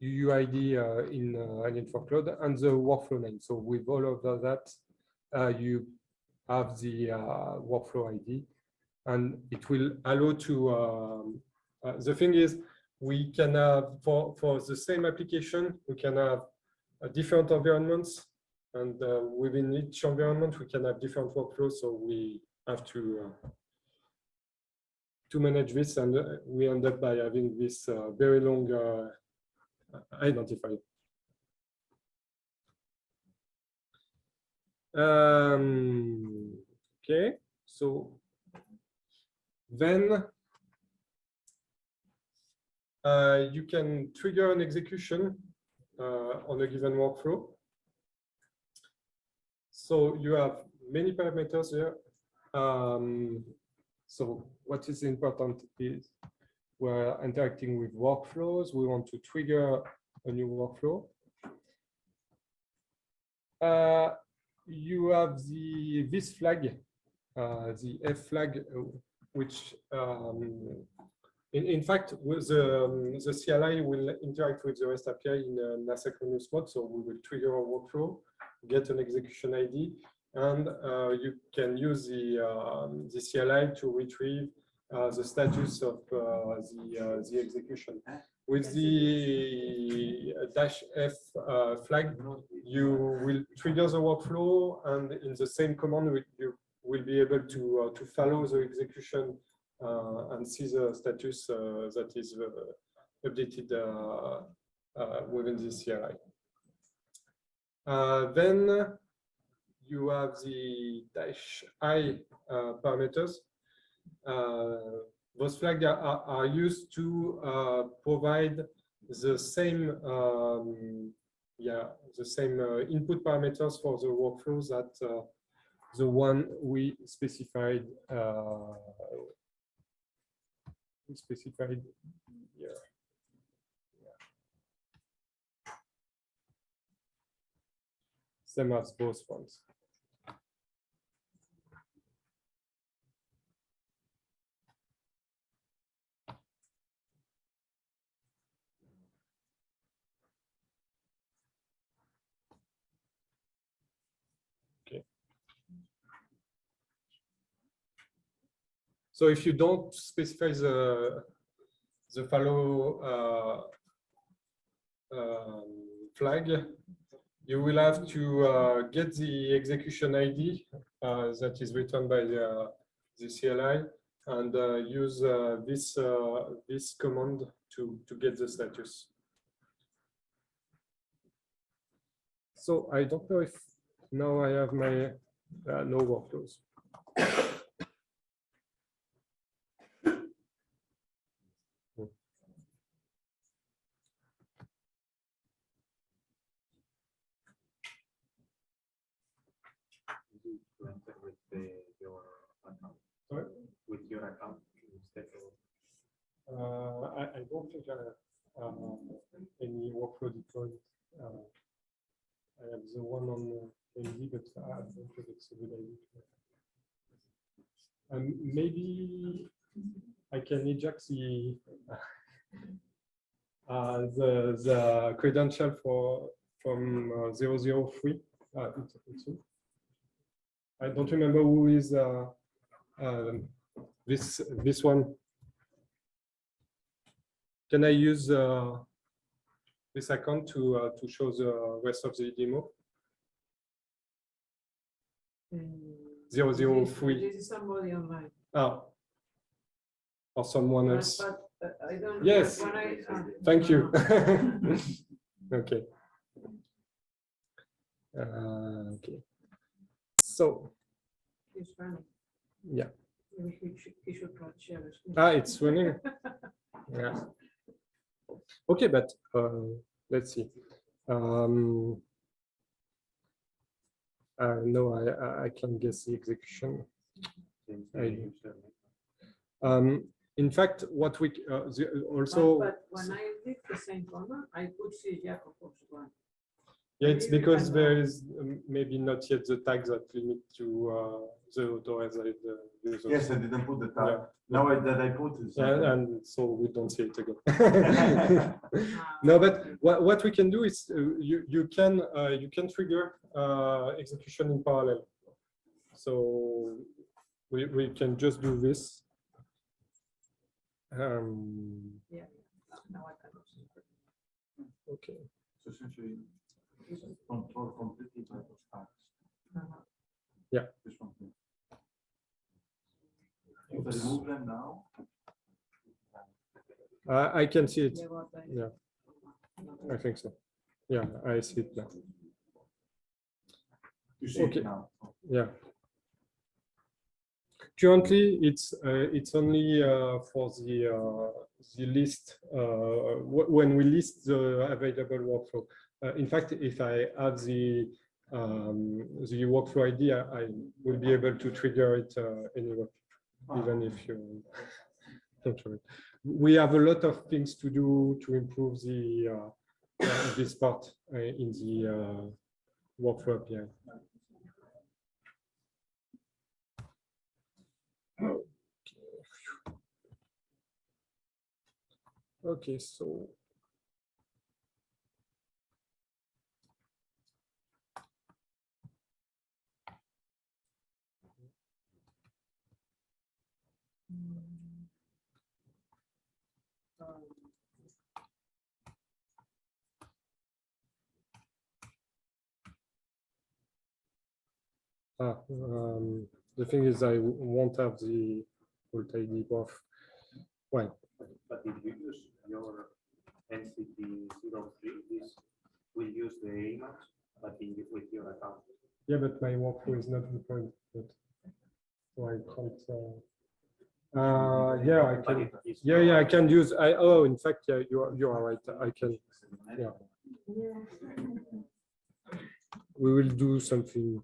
UUID uh, in uh, Alien4Cloud, and the workflow name. So with all of that, you have the workflow ID, and it will allow to. Um, the thing is, we can have for for the same application, we can have uh, different environments. And uh, within each environment, we can have different workflows. So we have to uh, to manage this, and we end up by having this very long identifier. Um, okay, so then uh, you can trigger an execution uh, on a given workflow. So you have many parameters here. Um, so what is important is we're interacting with workflows. We want to trigger a new workflow. Uh, you have the this flag, uh, the F flag, uh, which um, in, in fact, the, um, the CLI will interact with the REST API in an asynchronous mode. So we will trigger a workflow, get an execution ID, and uh, you can use the, um, the CLI to retrieve uh, the status of uh, the, uh, the execution. With the dash F uh, flag, you will trigger the workflow, and in the same command, you will be able to, uh, to follow the execution uh, and see the status uh, that is uh, updated within the CLI. then you have the dash i parameters. those flags are, are, used to provide the same um, yeah the same uh, input parameters for the workflows that uh, the one we specified uh, specified here. Yeah. Same as both ones. So if you don't specify the the follow uh, um, flag, you will have to uh, get the execution ID uh, that is written by the, the CLI and uh, use uh, this uh, this command to to get the status. So I don't know if now I have my no workflows. your account instead of? Uh, I, I don't think I have um, any workflow deployed. Uh, um, I have the one on uh, the AMD, but I don't think it's a good idea. And maybe I can eject the uh, the the credential for from uh, 003. Uh, I don't remember who is uh, um, this this one. Can I use uh, this account to uh, to show the rest of the demo? Zero zero This- three. This is somebody online. Ah. Or someone else. but, uh, I don't. Yes. I, uh, Thank you. Okay. Uh, Okay. So, Yeah. Maybe he should, he should try share his screen. ah, it's running. Yeah. Okay, but uh, let's see. Um, uh, no, I, I- I can guess the execution. I- Um, in fact, what we uh, the, But- also, But when I did the same command, I could see Jakobov's one. Yeah, it's because can, there is um, maybe not yet the tags that limit to uh, the authorized uh, users. Yes, I didn't put the tag. Yeah. Now I, that I put is. Yeah, and so we don't see it again. No, but what, what we can do is uh, you, you can uh, you can trigger uh, execution in parallel. So we, we can just do this. Um, Now I can okay. So essentially, this is control completely by those tags. Uh-huh. This one here. If I remove them now. I, I can see it. Yeah, I- Yeah, I think so. Yeah, I see it now. You see Okay. it now. Yeah. Currently, it's uh, it's only uh, for the uh, the list wh- when we list the available workflow. In fact, if I add the um, the workflow ID, I, I will be able to trigger it anyway, even if you don't it. We have a lot of things to do to improve the this part in the workflow API. Okay, so. Ah, um, the thing is, I won't have the Alt ID buff. Well, But if you use your NCT 03, this will use the image, but in, with your account. yeah, but my workflow is not deployed yet. So I can't. Uh, uh, yeah, I But can. Yeah, yeah, I can use. I oh, in fact, yeah, you are you are right. I can. Yeah. We will do something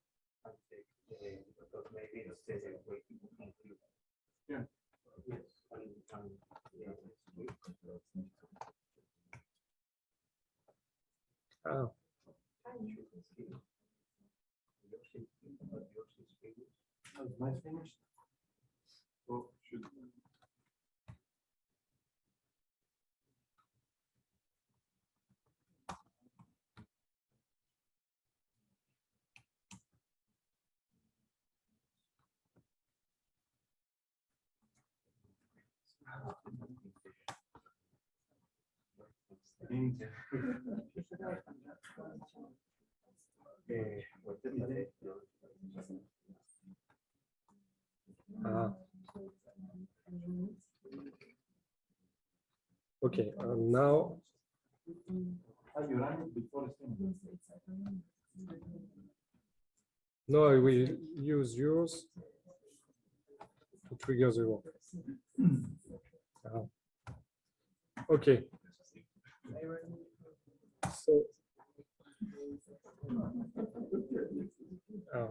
check, uh, because maybe it's the waiting from you. Yeah. Yes, and, and, yeah, it's good. ah, You can see yours is good, but yours is bigger. Oh, is mine finished? Oh, should. Think. Eh, what is it? ah. Okay, and now, you ran it before the thing. now I will use yours to trigger the work. Ah. Okay. So. uh,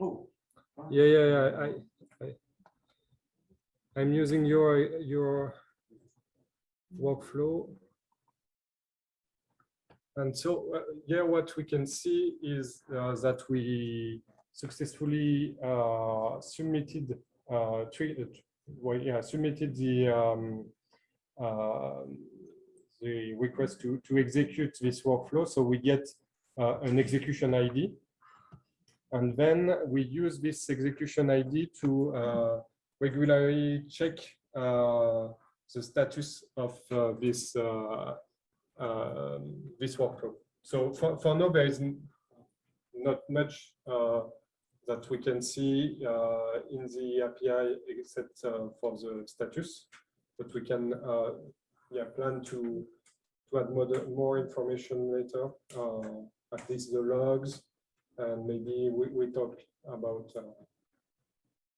Oh. Yeah, yeah, yeah, I, I, I'm using your, your workflow. And so, uh, yeah, what we can see is uh, that we successfully uh, submitted, uh, uh, well, yeah, submitted the, um, uh, the request to, to execute this workflow. So we get uh, an execution ID. And then we use this execution ID to uh, regularly check uh, the status of uh, this uh, um, this workflow. So for, for now, there is not much uh, that we can see uh, in the API except uh, for the status, but we can uh, yeah plan to to add more, more information later, uh, at least the logs, and maybe we, we talk about uh,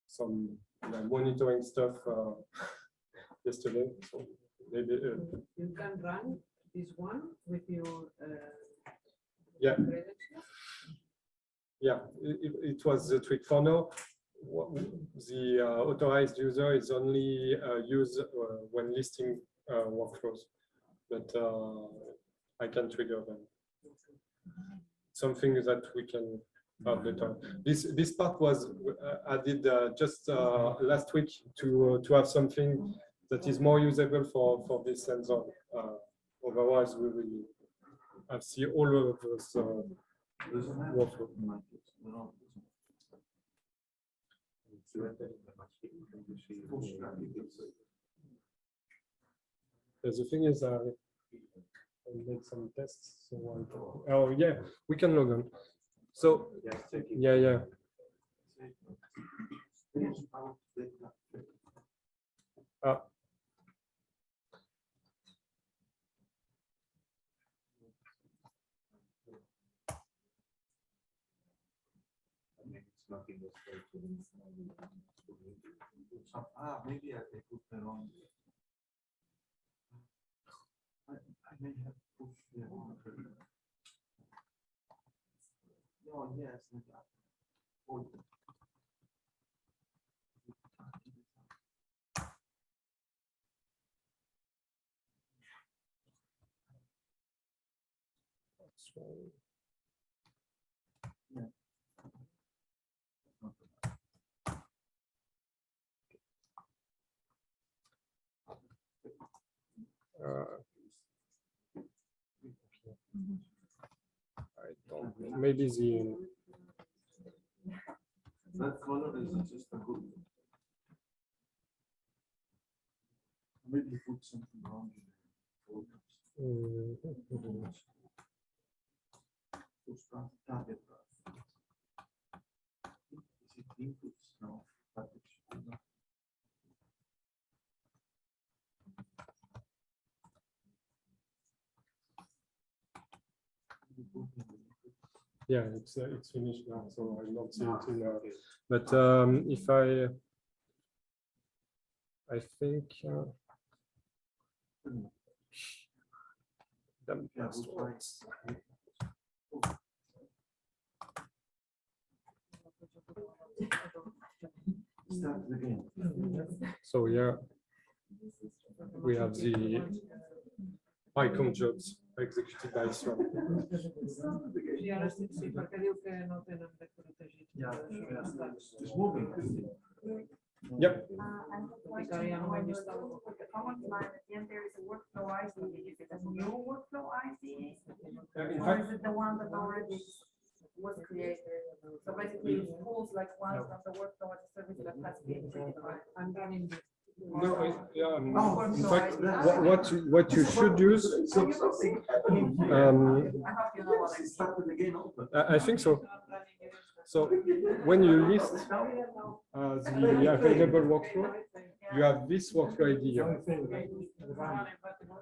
some yeah, monitoring stuff uh, yesterday. So maybe uh, You can run this one with your. uh, Yeah. credentials. Yeah, it, it- was the trick for now. The uh, authorized user is only uh, used uh, when listing uh, workflows, but uh, I can trigger them. Something that we can have later. This, this part was uh, added just last week to, to have something that is more usable for, for this sensor. Otherwise, we will have see all of those uh, Doesn't The thing is, uh, I made some tests, so I oh, yeah, we can log on. So, yeah, yeah, Push out data. I mean, it's not in the state. Some- Ah, maybe I I put the wrong. I, I may have pushed the wrong. No, yes. Oh uh, I don't, know, maybe the, That color is just a good. Maybe put something wrong. in the photos. mm, Push. Is it inputs? No. but it should be not. Yeah, it's, uh, it's finished now, so I don't see it in, uh, but um, if I, I think. uh, Damn Yeah, passwords. Start again. So yeah, we have the icon jobs executed by Swan. I ara sí, sí, perquè diu que no tenen de protegit. Yeah, sure, yeah, it's it's moving. Yep, Uh, I have a question Ficaria no on me your- gusta. with the command line, at the end there is a workflow. Is it a new workflow Or is it the one that already was created? So basically it pulls like one from the workflow as a service that has been certified. I'm this. No, I- yeah, um, Oh, in fact, what, what, you- what you should use, um, I hope you know what I It started again. open. I, I think so. I'm running it. So when you list uh, the available workflow, you have this workflow ID here.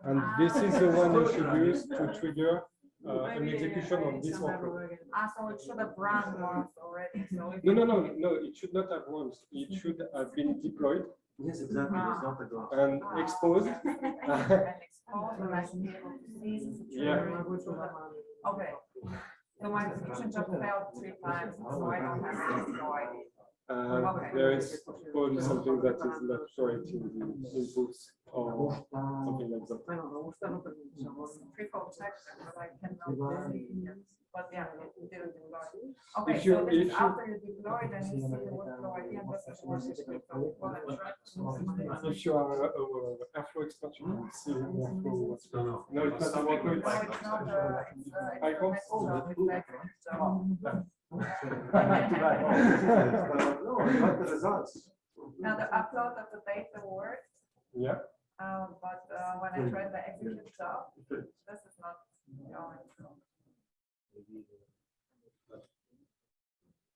And this is the one you should use to trigger uh, an execution of this workflow. Ah, so it should have run once already, so. No, no, no, no, it should not have runs. It should have been deployed Yes, exactly, it's not a glass. and exposed. And expose, and I should be able to see the Yeah. Okay. So my execution just failed three times, so I don't have this, no idea. Uh, there is probably something that is not correct in the inputs or something like that. Bueno, me gusta lo que mencionamos. Triple check, but I cannot see. Yeah, it didn't deploy. Okay, If you- so this is if you- after you deploy, then you see the workflow ID and this is what is. what I'm trying to- If you are a, a Airflow expert, you will see workflow what's going on. No, it's not a workflow, No, it's it's not, uh, it's, uh, it's Icons? a folder with background, so- No, not the results. Now, the upload of the data worked, Yeah, uh, but uh, when I tried the execute job, this is not going through.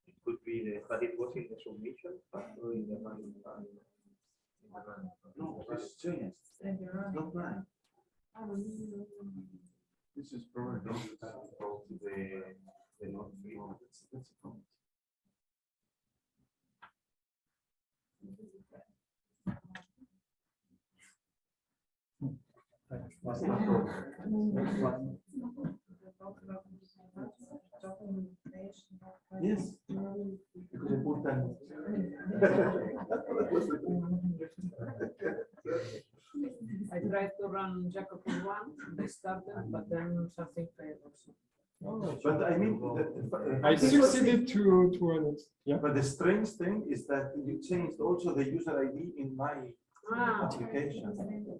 It could be, the- but it was in the submission, but not in the running. in the running. No, this is changed. Then you're running. Not right. This is probably. Go to the, the not free. That's, that's a problem. Hmm. Yes. Because I put. I tried to run Jacob one, they started, but then something failed also. But I mean, the- the- I succeeded to, to run it. Yeah. But the strange thing is that you changed also the user ID in my Ah, application.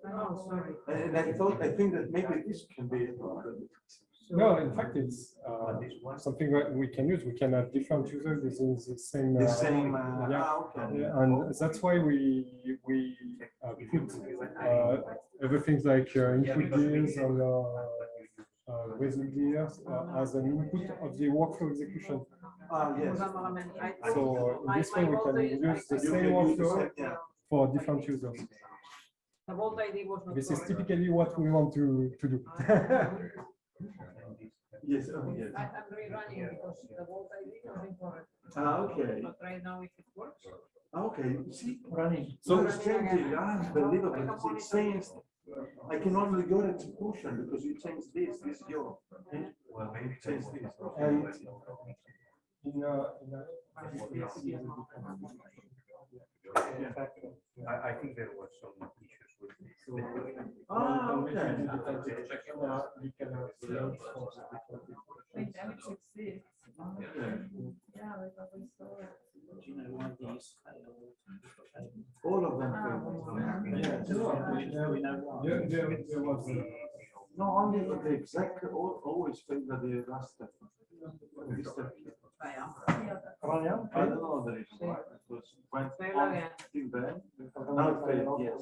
oh, sorry. And I thought, I think that maybe this can be. a problem. No, in fact, it's uh, something that we can use. We can have different users using the same. The uh, same, uh, Yeah. ah, okay. Yeah, And that's why we, we uh, put uh, everything like uh, input gears or uh, uh, result gears uh, as an input of the workflow execution. Ah, yes. So in this way, we can use the same can use the workflow for different users. The Vault ID was not. This is typically what we want to, to do. Yes, oh, yes. I- I'm rerunning it because the Vault ID was incorrect. Ah, okay. But right now if it works. Ah, Okay, see, Running. so it's changing, ah, unbelievable, it changed. I can only go to execution because you changed this, this is your. Well, maybe. Change this. And in a, in a, I, I think there was some issues with this. Ah, okay. Wait, damage exists. Okay. Yeah, because we saw it. All of them. Ah, failed. Yes. There, there, there was. uh, No, only the exact, al- always favor the last step. This step. That's- Running. I don't know the why. It was went Fail on again. till then. Now it failed, yes.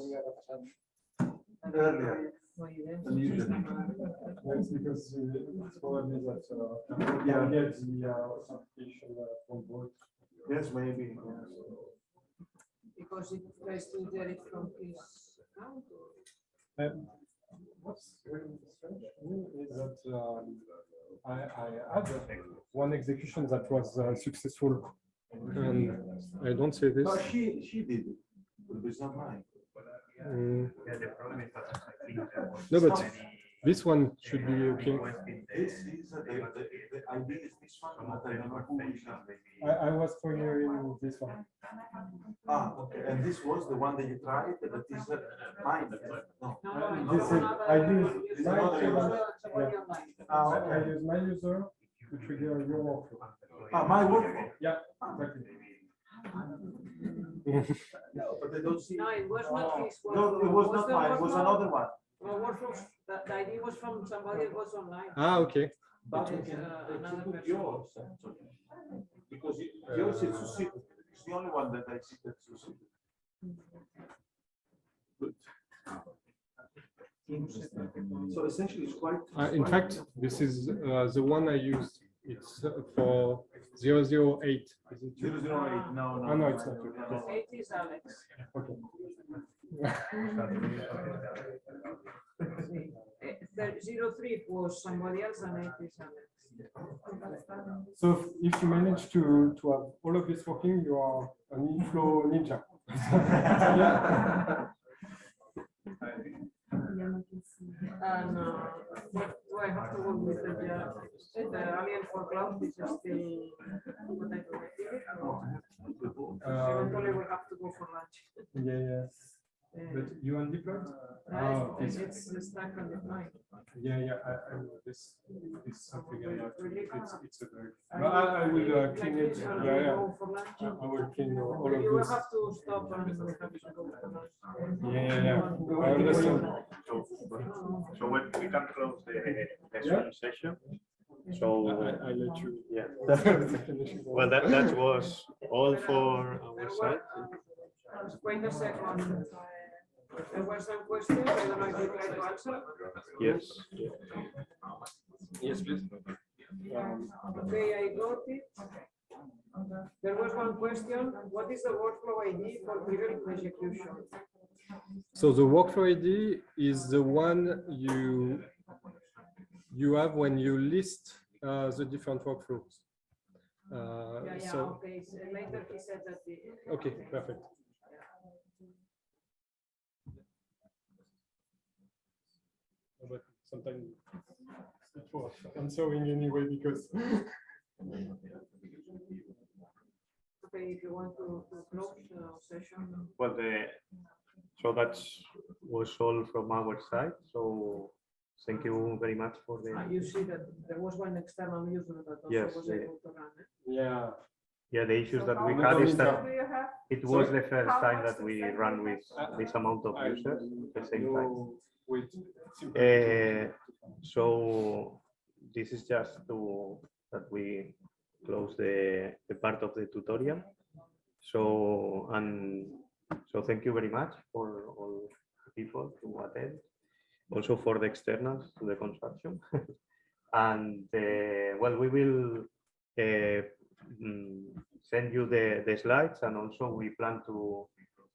That's because it's probably Yeah. maybe. Because it tries to get it from his account. or- Um, What's strange to that um, I, I had one execution that was uh, successful. And I don't say this. No, she, she did it, but it's not mine. Mm, Yeah, the problem is that I think there was. No, but many, This one should be uh, okay. requests in the- This is, uh, the, the, the ID is this one, but I the don't know who is documentation, it. maybe. I, I was triggering this one. Ah, okay, and this was the one that you tried, that is uh, mine, no. No, Uh, no, this is- I use my user. user, somebody. Ah, I I use my user to trigger your workflow. Ah, my workflow. Yeah, exactly. No, but I don't see. No, it was not his. No, it was not mine, it was another one. Well, workflow, the, the ID was from somebody that was online. Ah, okay. But you can uh, another execute person. yours. actually. Because you- yours is succeeded, it's the only one that I see that succeeded. Good. So essentially it's quite. Uh, in quite- fact, this is uh, the one I used. It's uh, for zero zero eight. Is it Zero you? zero eight, no, no. Oh, no, it's not you. Eight is Alex. Okay. The Zero three was somebody else and eight. So if- if you manage to, to have all of this working, you are an inflow ninja. Yeah. And uh, what do I have to work with the, uh, the alien for cloud is still what I do. Um, Eventually we have to go for lunch. Yeah, yeah. Uh, But you undeployed? uh, Oh, It's okay. it's stuck on the line. Yeah, yeah, I, I know this, this is something I have to, it's, it's a bug. But I, I will uh, clean it, this, yeah, yeah. go. I will clean all You of will this. have to stop and we have to go for lunch. Yeah, yeah, yeah. I understand. So, so when we can close the, the Yeah. Session. So, I, I let you. yeah, well, that, that was all for our side. were, uh, Wait a second. There were some questions, I don't know if you try to answer. Yes. Yes, please. Um, Okay, I got it. There was one question, what is the workflow ID for trivial execution? So the workflow ID is the one you you have when you list uh, the different workflows. Uh, Yeah, yeah, so okay, so later he said that the. okay, perfect. But sometimes it's for answering anyway because Okay, if you want to to close the session. Well, the, so that's was all from our side. So thank you very much for the, You see that there was one external user that Yes, also was yeah. able to run it. yeah. yeah, the issues So that we had is that have? it was Sorry? the first time that we send run with Uh, this amount of I- users at the same time. Uh, So this is just to, that we close the, the part of the tutorial. So, and so thank you very much for all people to attend. Also for the externals to the construction. And, uh, well, we will uh, send you the, the slides and also we plan to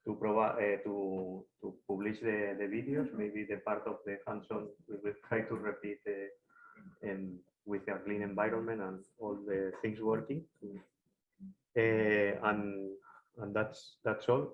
to provide uh, to to publish the, the videos maybe the part of the hands-on we will try to repeat uh, um, with a clean environment and all the things working. Uh, and and that's that's all